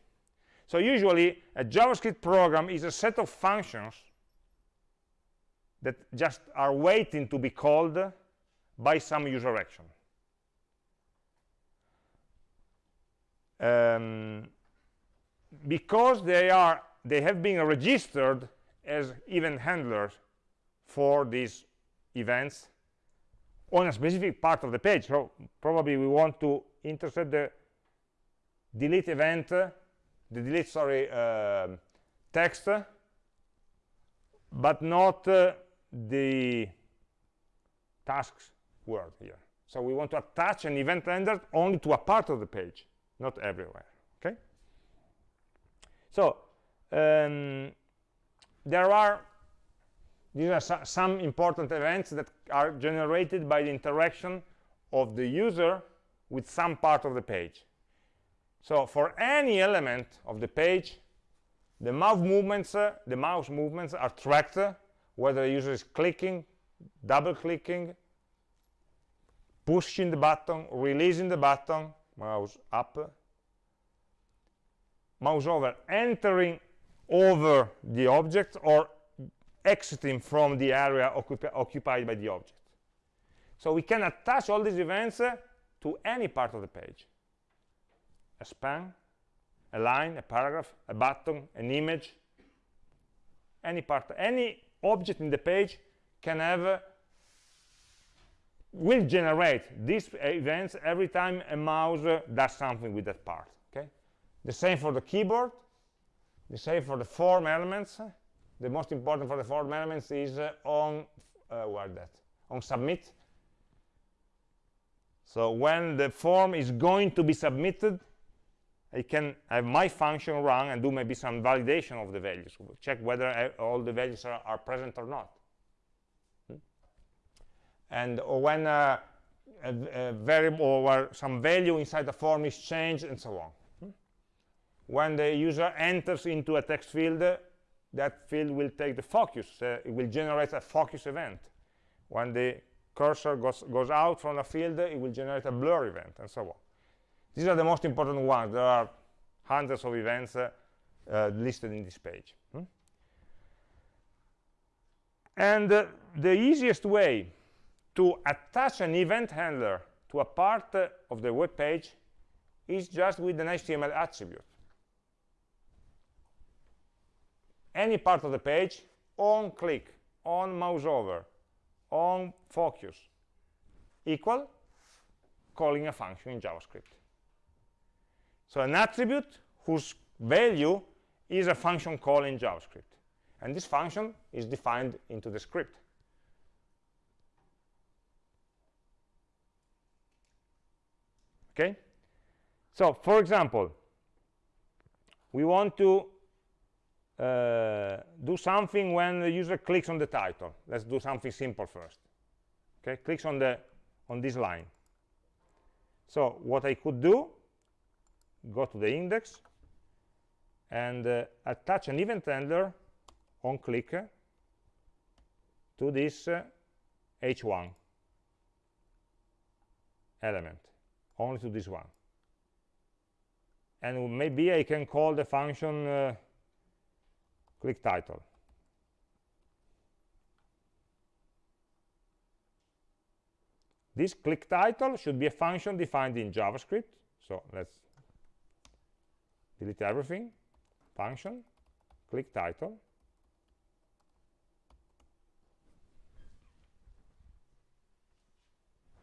So usually, a JavaScript program is a set of functions that just are waiting to be called by some user action. Um, because they are they have been registered as event handlers for these events on a specific part of the page. So probably we want to intercept the delete event the delete sorry uh, text but not uh, the tasks word here. So we want to attach an event handler only to a part of the page not everywhere okay? So um, there are these are so, some important events that are generated by the interaction of the user with some part of the page. So for any element of the page the mouse movements uh, the mouse movements are tracked uh, whether the user is clicking double clicking pushing the button releasing the button mouse up mouse over entering over the object or exiting from the area occupied by the object. So we can attach all these events uh, to any part of the page. A span a line a paragraph a button an image. Any part any object in the page can have uh, will generate these events every time a mouse uh, does something with that part okay? The same for the keyboard the same for the form elements the most important for the form elements is uh, on uh, where that? On submit. So when the form is going to be submitted I can have my function run and do maybe some validation of the values. Check whether uh, all the values are, are present or not. And when uh, a, a, variable or some value inside the form is changed and so on. Hmm? when the user enters into a text field uh, that field will take the focus uh, it will generate a focus event when the cursor goes, goes out from a field it will generate a blur event and so on these are the most important ones there are hundreds of events uh, uh, listed in this page hmm? and uh, the easiest way to attach an event handler to a part uh, of the web page is just with an HTML attribute. Any part of the page, on click, on mouse over, on focus, equal calling a function in JavaScript. So an attribute whose value is a function call in JavaScript. And this function is defined into the script. okay so for example we want to uh, do something when the user clicks on the title. Let's do something simple first. Okay clicks on the on this line. So what I could do go to the index and uh, attach an event handler on click to this uh, h1 element only to this one. And maybe I can call the function uh, click title. This click title should be a function defined in javascript. So let's delete everything. Function click title.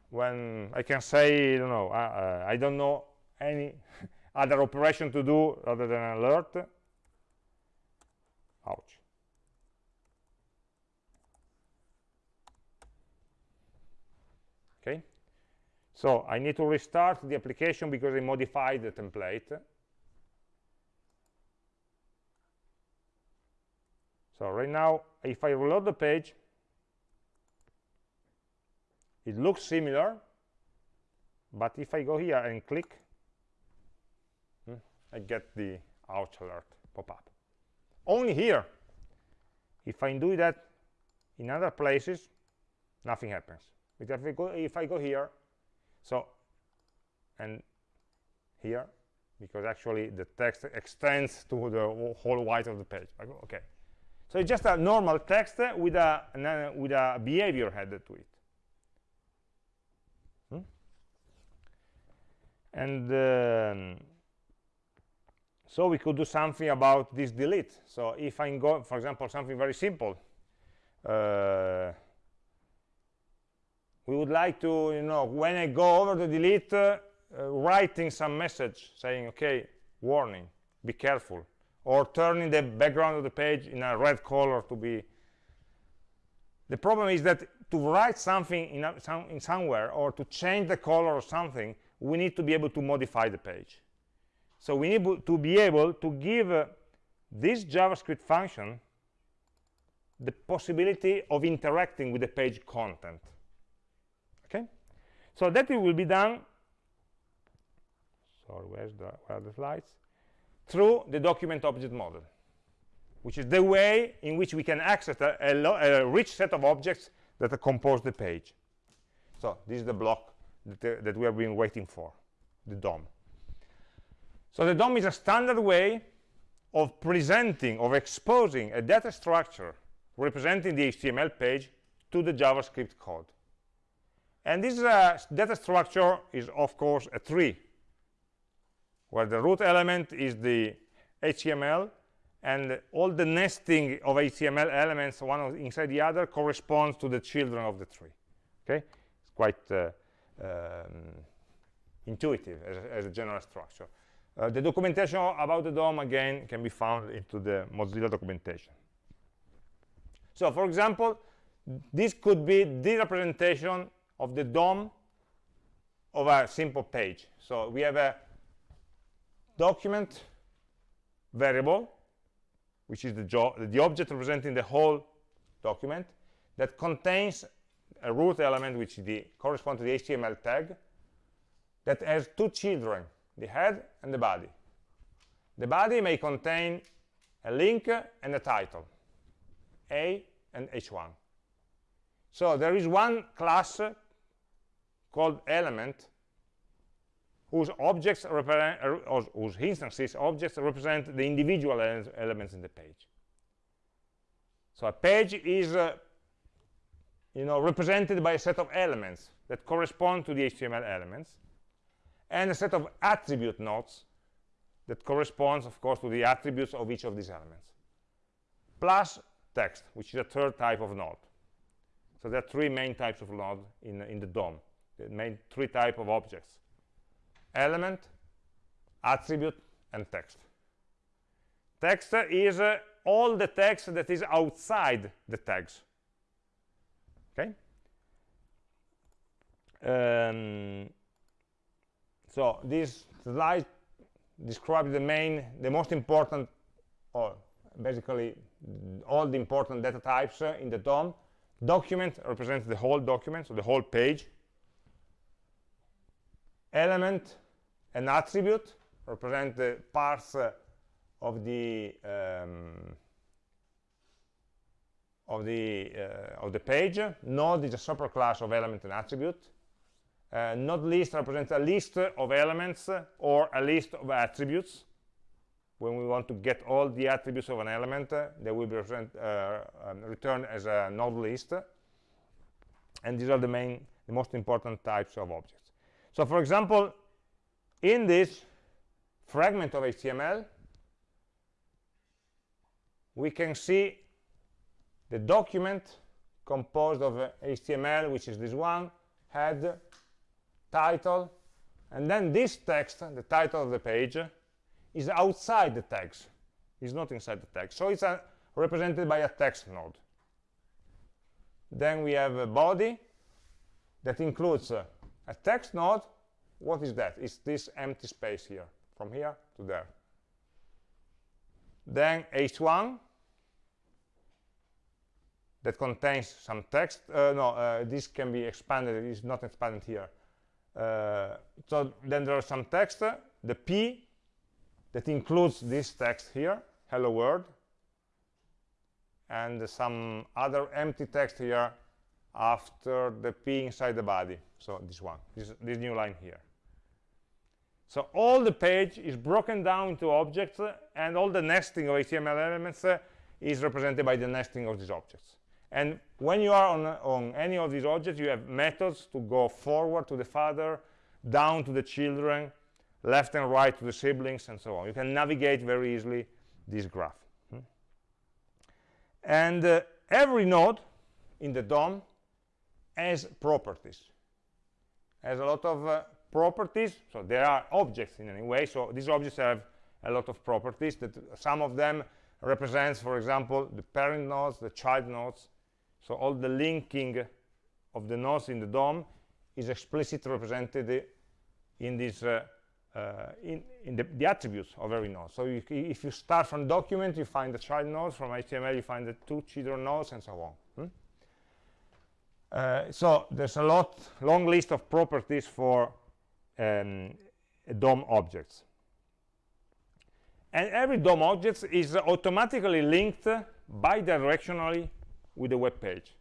When I can say, I don't know, uh, uh, I don't know any other operation to do other than alert. Ouch. Okay, so I need to restart the application because I modified the template. So right now, if I reload the page, it looks similar, but if I go here and click, hmm, I get the ouch alert pop up. Only here. If I do that in other places, nothing happens. But if I go, if I go here, so, and here, because actually the text extends to the whole width of the page. Okay. So it's just a normal text with a, with a behavior headed to it. and um, so we could do something about this delete so if i go for example something very simple uh, we would like to you know when i go over the delete uh, uh, writing some message saying okay warning be careful or turning the background of the page in a red color to be the problem is that to write something in, a, some, in somewhere or to change the color of something we need to be able to modify the page. So we need to be able to give uh, this JavaScript function the possibility of interacting with the page content. Okay? So that it will be done, sorry, where's the, where are the slides? Through the document object model, which is the way in which we can access a, a, a rich set of objects that compose the page. So this is the block that, uh, that we have been waiting for, the DOM. So the DOM is a standard way of presenting, of exposing a data structure representing the HTML page to the JavaScript code. And this uh, data structure is, of course, a tree, where the root element is the HTML, and all the nesting of HTML elements, one inside the other, corresponds to the children of the tree. Okay, it's quite uh, um, intuitive as a, as a, general structure. Uh, the documentation about the DOM, again, can be found into the Mozilla documentation. So, for example, this could be the representation of the DOM of a simple page. So we have a document variable, which is the, the object representing the whole document, that contains a root element which corresponds to the HTML tag that has two children, the head and the body. The body may contain a link and a title, A and H1. So there is one class called element whose objects represent, or whose instances objects represent the individual elements in the page. So a page is uh, you know, represented by a set of elements that correspond to the HTML elements, and a set of attribute nodes that corresponds, of course, to the attributes of each of these elements, plus text, which is a third type of node. So there are three main types of node in, in the DOM, the main three type of objects. Element, attribute, and text. Text is uh, all the text that is outside the tags okay um, so this slide describes the main the most important or basically all the important data types uh, in the DOM document represents the whole document so the whole page element and attribute represent the parts uh, of the um, of the uh, of the page. Node is a superclass of element and attribute. Uh, node list represents a list of elements or a list of attributes. When we want to get all the attributes of an element, uh, they will be uh, um, returned as a node list. And these are the main the most important types of objects. So for example, in this fragment of HTML, we can see the document composed of uh, HTML, which is this one, head, title, and then this text, the title of the page, is outside the text. It's not inside the text. So it's uh, represented by a text node. Then we have a body that includes uh, a text node. What is that? It's this empty space here, from here to there. Then h1 that contains some text. Uh, no, uh, this can be expanded. It is not expanded here. Uh, so then there are some text. The p that includes this text here, hello world, and some other empty text here after the p inside the body. So this one, this, this new line here. So all the page is broken down into objects, and all the nesting of HTML elements is represented by the nesting of these objects. And when you are on, on any of these objects, you have methods to go forward to the father, down to the children, left and right to the siblings, and so on. You can navigate very easily this graph. Hmm? And uh, every node in the DOM has properties, has a lot of uh, properties. So there are objects in any way. So these objects have a lot of properties that some of them represents, for example, the parent nodes, the child nodes. So all the linking of the nodes in the DOM is explicitly represented in this uh, uh, in, in the, the, attributes of every node. So you, if you start from document, you find the child nodes. From HTML, you find the two children nodes, and so on. Hmm? Uh, so there's a lot, long list of properties for um, DOM objects. And every DOM object is automatically linked bidirectionally with the web page.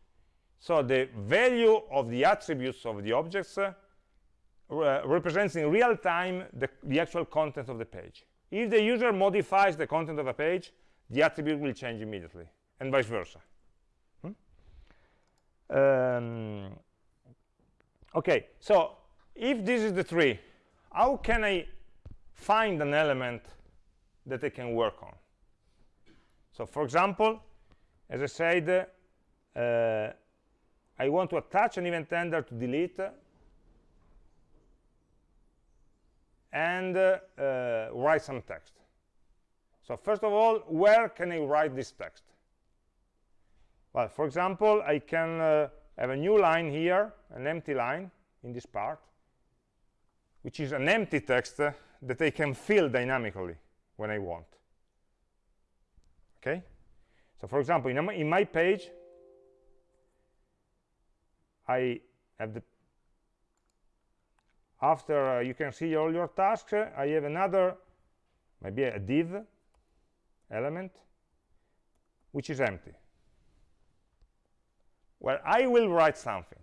So the value of the attributes of the objects uh, represents in real time the, the, actual content of the page. If the user modifies the content of a page, the attribute will change immediately, and vice versa. Hmm? Um, okay, so if this is the tree, how can I find an element that I can work on? So for example, as I said, uh, I want to attach an event handler to delete and uh, write some text. So first of all, where can I write this text? Well, for example, I can uh, have a new line here, an empty line in this part, which is an empty text uh, that I can fill dynamically when I want. Okay? So for example, in, in my page, I have the after uh, you can see all your tasks uh, I have another maybe a div element which is empty. Where I will write something.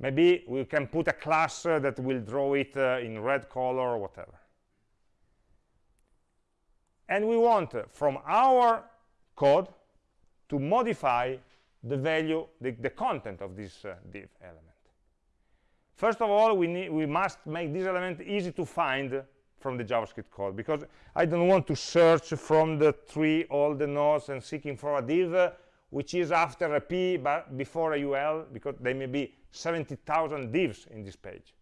Maybe we can put a class uh, that will draw it uh, in red color or whatever. And we want uh, from our code to modify the value the, the content of this uh, div element First of all, we, need, we must make this element easy to find from the JavaScript code because I don't want to search from the tree all the nodes and seeking for a div which is after a p but before a ul because there may be 70,000 divs in this page.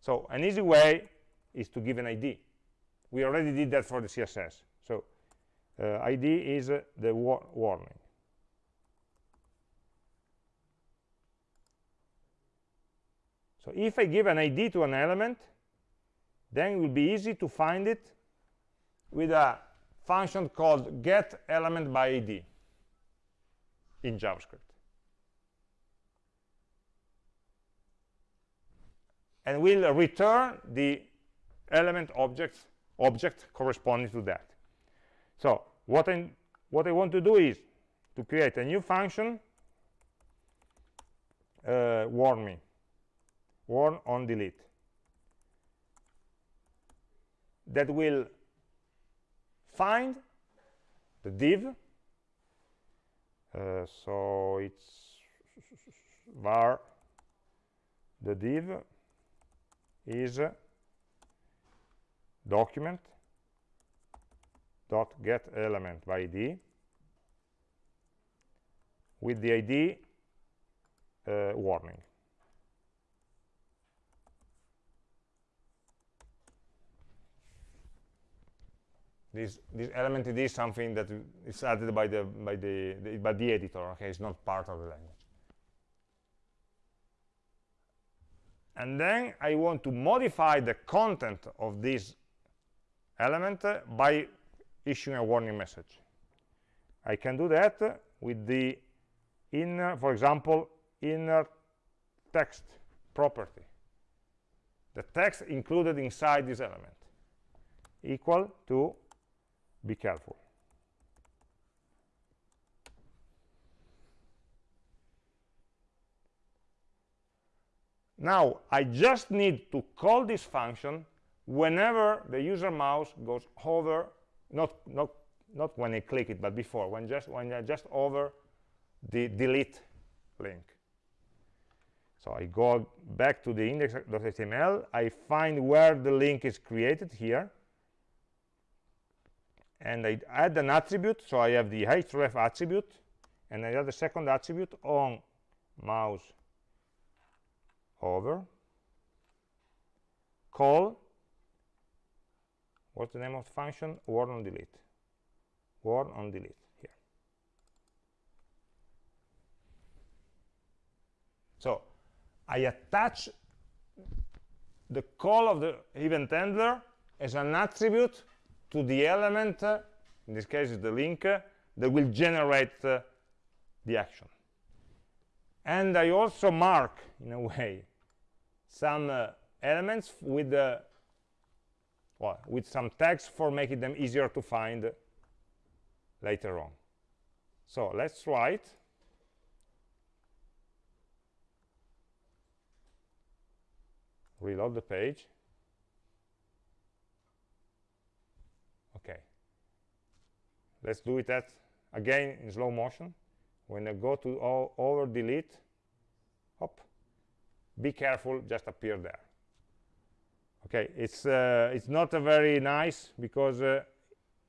So an easy way is to give an ID. We already did that for the CSS. So uh, ID is uh, the war warning. So if I give an ID to an element, then it will be easy to find it with a function called get element by ID in JavaScript. And we'll return the element object, object corresponding to that. So what I, what I want to do is to create a new function, uh, warn me, warn on delete. That will find the div. Uh, so it's var the div is document dot get element by id with the id uh, warning this this element id is something that is added by the by the, the by the editor okay? It's not part of the language. And then i want to modify the content of this element uh, by issuing a warning message. I can do that with the inner for example inner text property. The text included inside this element equal to be careful. Now i just need to call this function whenever the user mouse goes over not not not when i click it but before when just when i just over the delete link. So i go back to the index.html i find where the link is created here and I add an attribute so I have the href attribute and I add the second attribute on mouse over call what's the name of the function? Warn on delete. Warn on delete here. So I attach the call of the event handler as an attribute to the element, uh, in this case is the link, uh, that will generate uh, the action. And I also mark, in a way, some uh, elements with the well, with some tags for making them easier to find later on. So let's write. Reload the page. Let's do it at again in slow motion. When I go to over delete hop. Be careful just appear there. Okay it's uh, it's not a very nice because uh,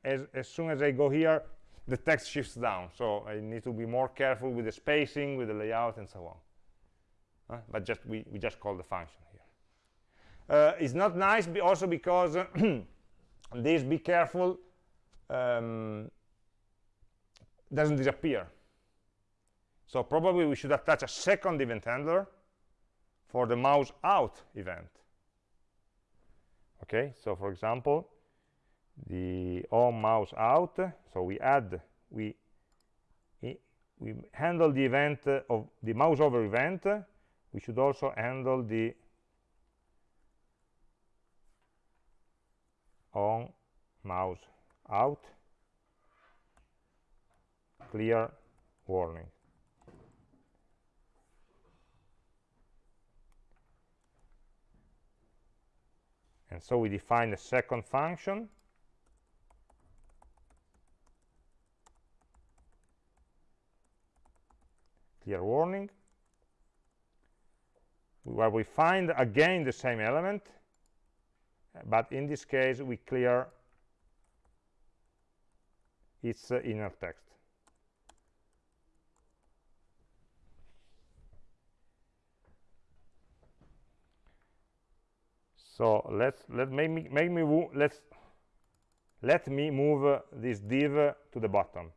as, as soon as I go here the text shifts down. So I need to be more careful with the spacing with the layout and so on. Uh, but just we, we just call the function here. Uh, it's not nice be also because this be careful um, doesn't disappear. So probably we should attach a second event handler for the mouse out event. Okay, so for example, the on mouse out, so we add, we we handle the event of the mouse over event, we should also handle the on mouse out clear warning. And so we define a second function. Clear warning. Where we find again the same element but in this case we clear its uh, inner text so let's let make me make me let's let me move uh, this div uh, to the bottom.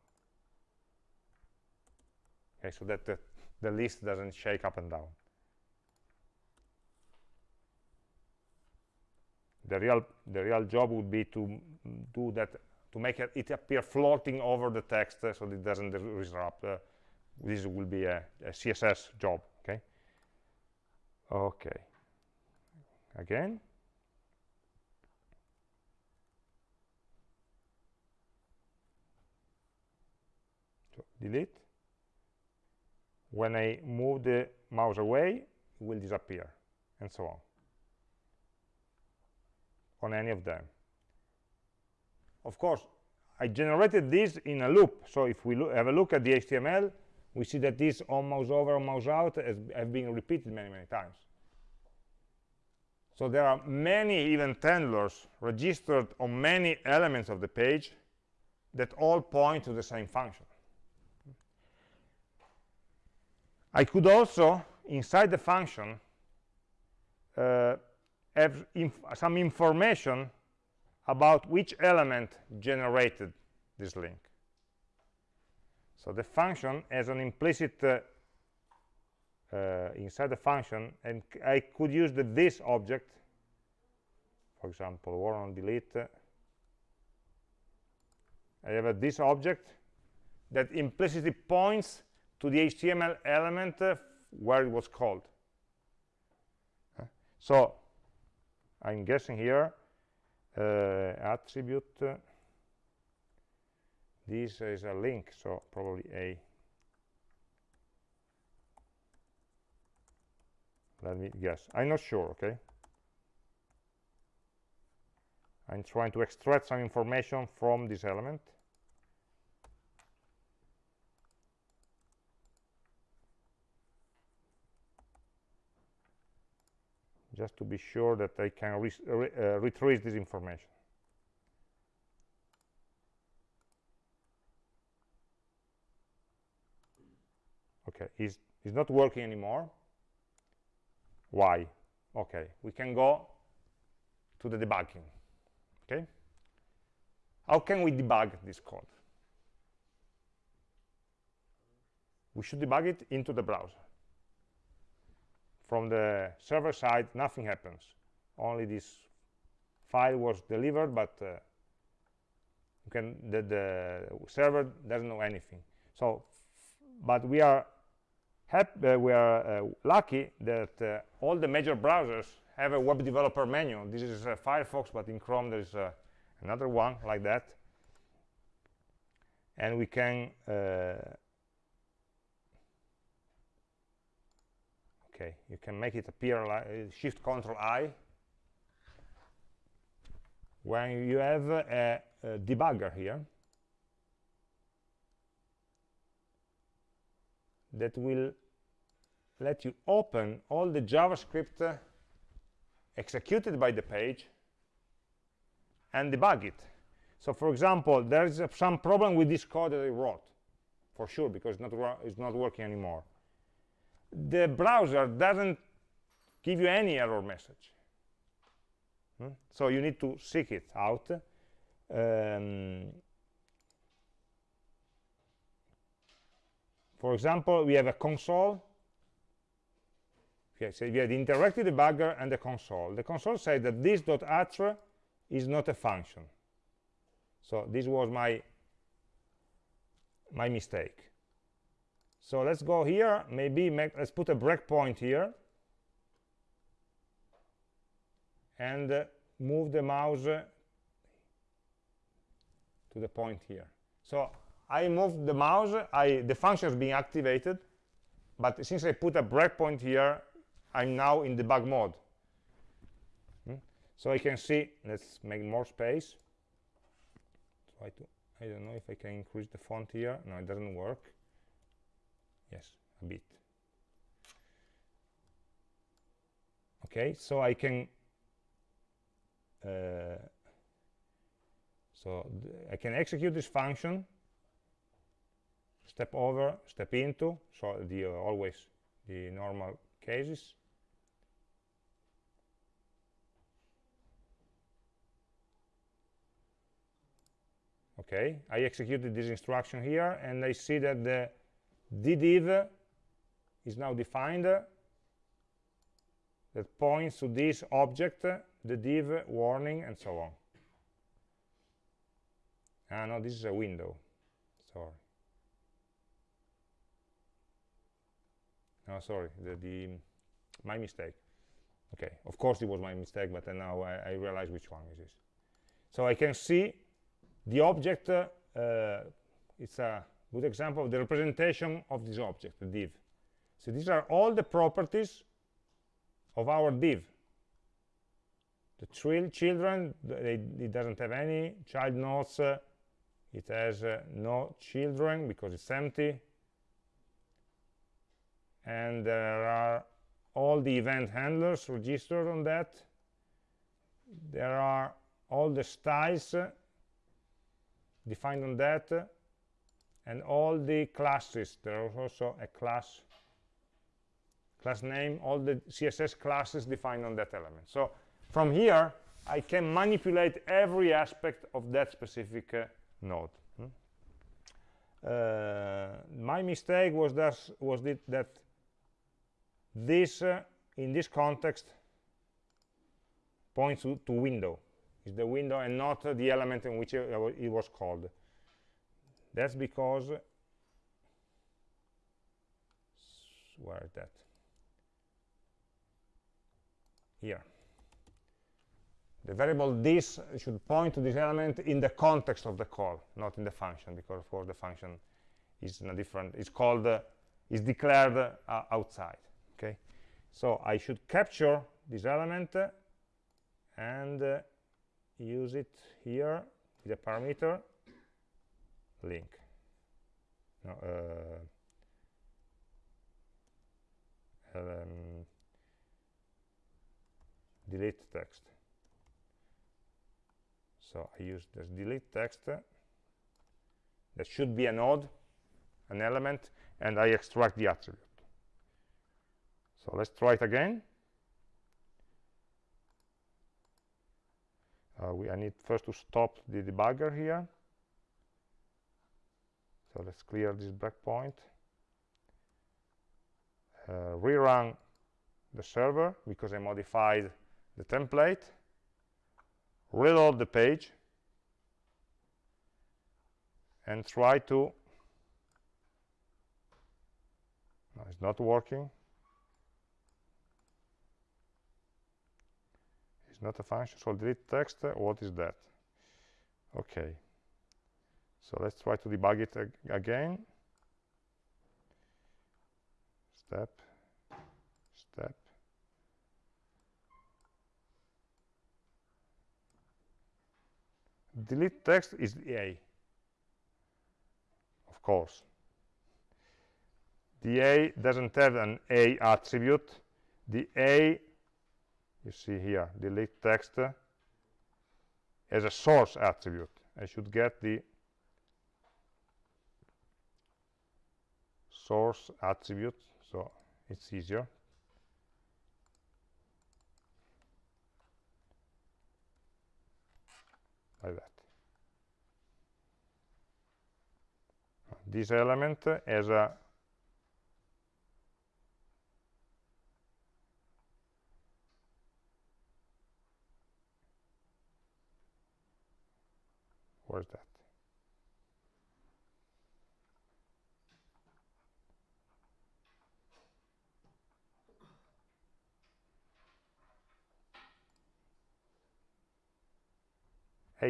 Okay so that the, the list doesn't shake up and down. The real the real job would be to do that to make it, it appear floating over the text uh, so it doesn't disrupt uh, this will be a, a css job okay? Okay. Again delete when I move the mouse away it will disappear and so on on any of them of course I generated this in a loop so if we have a look at the HTML we see that this on mouse over, on mouse out has, have been repeated many, many times. So there are many event handlers registered on many elements of the page that all point to the same function. I could also, inside the function, uh, have inf some information about which element generated this link. So the function has an implicit uh, uh, inside the function, and I could use the this object, for example, warn on delete. I have a this object that implicitly points to the HTML element uh, where it was called. Uh, so I'm guessing here uh, attribute uh, this is a link so probably a. Let me guess. I'm not sure okay? I'm trying to extract some information from this element just to be sure that I can re re uh, retrieve this information. Okay, it's, it's not working anymore. Why? Okay, we can go to the debugging. Okay, how can we debug this code? We should debug it into the browser from the server side nothing happens. Only this file was delivered but uh, can the, the, server doesn't know anything. So but we are happy uh, we are uh, lucky that uh, all the major browsers have a web developer manual this is uh, firefox but in chrome there's uh, another one like that. And we can okay you can make it appear like uh, shift control i. When you have a, a debugger here that will let you open all the javascript uh, executed by the page and debug it. So for example there is some problem with this code that i wrote for sure because not, it's not working anymore the browser doesn't give you any error message. Hmm? So you need to seek it out. Um, for example, we have a console. Okay, so we have the interactive debugger and the console. The console says that this .atr is not a function. So this was my my mistake. So let's go here, maybe make, let's put a breakpoint here and uh, move the mouse uh, to the point here. So I moved the mouse, I, the function is being activated, but since I put a breakpoint here, I'm now in debug mode. Hmm? So I can see, let's make more space. Try to, I don't know if I can increase the font here. No, it doesn't work yes a bit. Okay so I can uh, so I can execute this function step over step into so the uh, always the normal cases. Okay I executed this instruction here and I see that the ddiv is now defined that points to this object, the div warning, and so on. Ah, no, this is a window. Sorry. No, sorry, the, the my mistake. Okay, of course it was my mistake, but now I, I realize which one it is. So I can see the object, uh, it's a good example of the representation of this object, the div. So these are all the properties of our div. The children, they, it doesn't have any. Child nodes, uh, it has uh, no children because it's empty. and there are all the event handlers registered on that there are all the styles uh, defined on that and all the classes there is also a class class name all the css classes defined on that element. So from here i can manipulate every aspect of that specific uh, node. Hmm? uh, my mistake was that was that this uh, in this context points to, to window. Is the window and not the element in which it, it was called that's because where is that? Here. The variable this should point to this element in the context of the call not in the function because of course the function is in a different it's called uh, is declared uh, outside okay? So i should capture this element uh, and use it here with a parameter link. No, uh, um, delete text. So I use this delete text. That should be a node an element and I extract the attribute. So let's try it again. Uh, we, I need first to stop the debugger here so let's clear this breakpoint uh, rerun the server because I modified the template. Reload the page. And try to no, it's not working. It's not a function. So delete text. What is that? Okay so let's try to debug it ag again. Step. Step. Delete text is the a. Of course. The a doesn't have an a attribute. The a you see here delete text uh, as a source attribute. I should get the source attribute so it's easier. Like that. This element has a where's that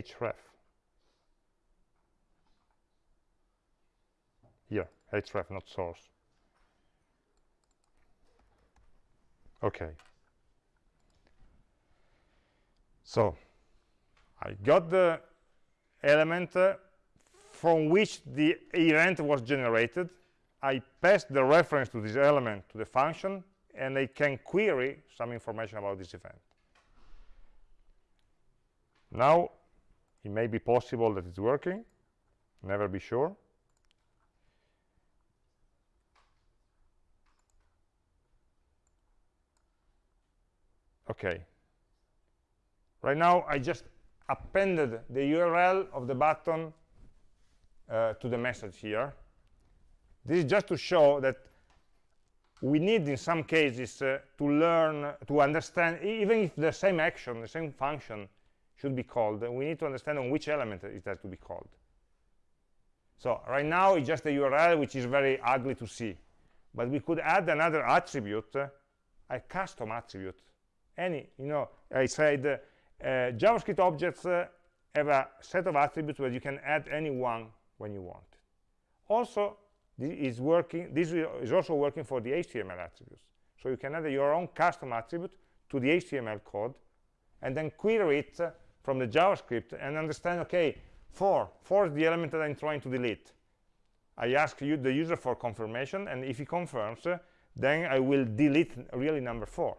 href. Here href not source. Okay. So I got the element uh, from which the event was generated. I pass the reference to this element to the function and I can query some information about this event. Now it may be possible that it's working. Never be sure. Okay. Right now I just appended the URL of the button uh, to the message here. This is just to show that we need in some cases uh, to learn to understand even if the same action the same function should be called, we need to understand on which element it has to be called. So right now it's just a URL which is very ugly to see. But we could add another attribute, uh, a custom attribute. Any, you know, I said uh, JavaScript objects uh, have a set of attributes where you can add any one when you want. Also, this is working. This is also working for the HTML attributes. So you can add your own custom attribute to the HTML code and then query it from the JavaScript and understand, okay, for, for the element that I'm trying to delete. I ask you the user for confirmation, and if he confirms, uh, then I will delete really number four.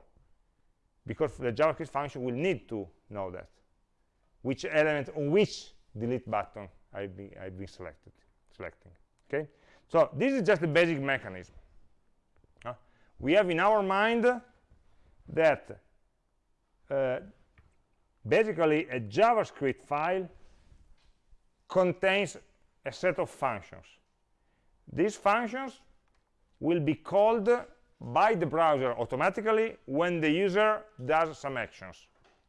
Because the JavaScript function will need to know that. Which element on which delete button I've been, I've been selected selecting okay? So this is just the basic mechanism. Uh, we have in our mind that uh, basically a JavaScript file contains a set of functions. These functions will be called by the browser automatically when the user does some actions.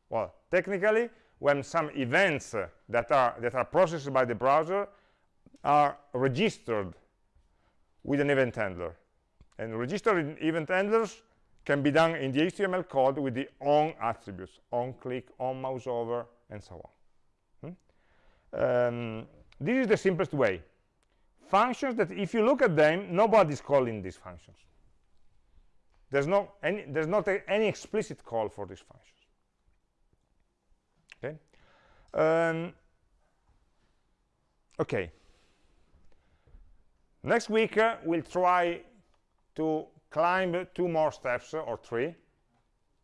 Well technically when some events that are that are processed by the browser are registered with an event handler. And registered event handlers can be done in the HTML code with the on attributes on click on mouse over and so on. Hmm? um, this is the simplest way. Functions that if you look at them nobody's calling these functions. There's no any there's not a, any explicit call for these functions. Okay? Um, okay. Next week uh, we'll try to climb two more steps uh, or three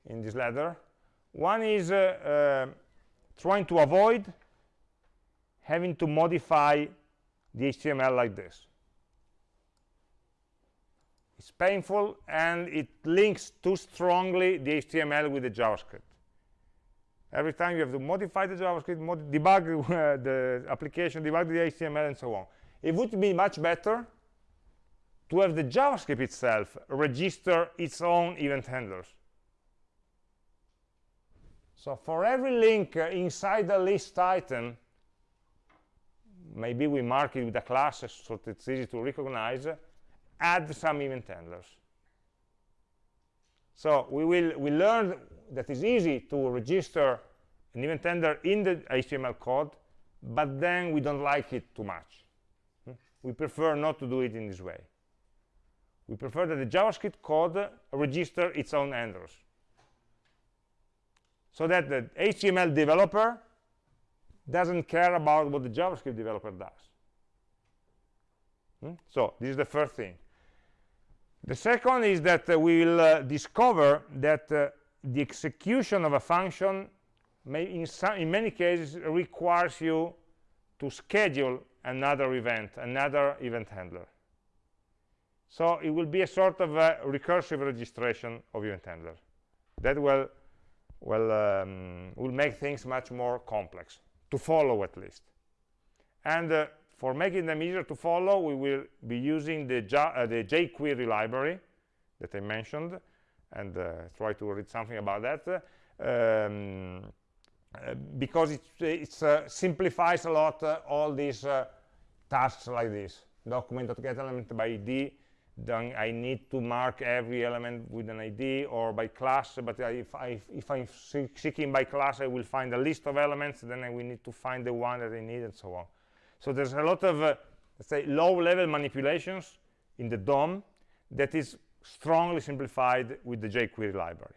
in this ladder one is uh, uh trying to avoid having to modify the HTML like this. It's painful and it links too strongly the HTML with the JavaScript. Every time you have to modify the JavaScript, mod debug uh, the application, debug the HTML, and so on. It would be much better to have the JavaScript itself register its own event handlers. So for every link uh, inside the list item, maybe we mark it with a class so that it's easy to recognize, add some event handlers. So we will we learned that it's easy to register an event handler in the HTML code, but then we don't like it too much. Hmm? We prefer not to do it in this way. We prefer that the JavaScript code register its own handlers. So that the HTML developer doesn't care about what the JavaScript developer does. Hmm? So this is the first thing. The second is that uh, we will uh, discover that uh, the execution of a function may in, some, in many cases requires you to schedule another event, another event handler. So it will be a sort of a recursive registration of event handler. That will, will, um, will make things much more complex to follow at least. And uh, for making them easier to follow, we will be using the, uh, the jQuery library that I mentioned, and uh, try to read something about that, um, uh, because it it's, uh, simplifies a lot uh, all these tasks like this. Document.getElement by ID, then I need to mark every element with an ID or by class, but if, I, if I'm seeking by class, I will find a list of elements, then I will need to find the one that I need, and so on. So there's a lot of, uh, let's say, low-level manipulations in the DOM that is strongly simplified with the jQuery library.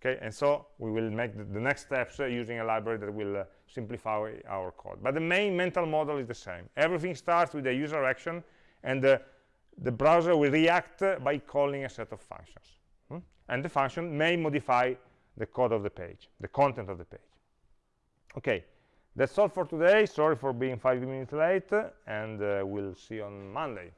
Okay, and so we will make the, the next steps uh, using a library that will uh, simplify our code. But the main mental model is the same. Everything starts with a user action, and uh, the browser will react by calling a set of functions. Hmm? And the function may modify the code of the page, the content of the page. Okay, that's all for today. Sorry for being five minutes late, and uh, we'll see you on Monday.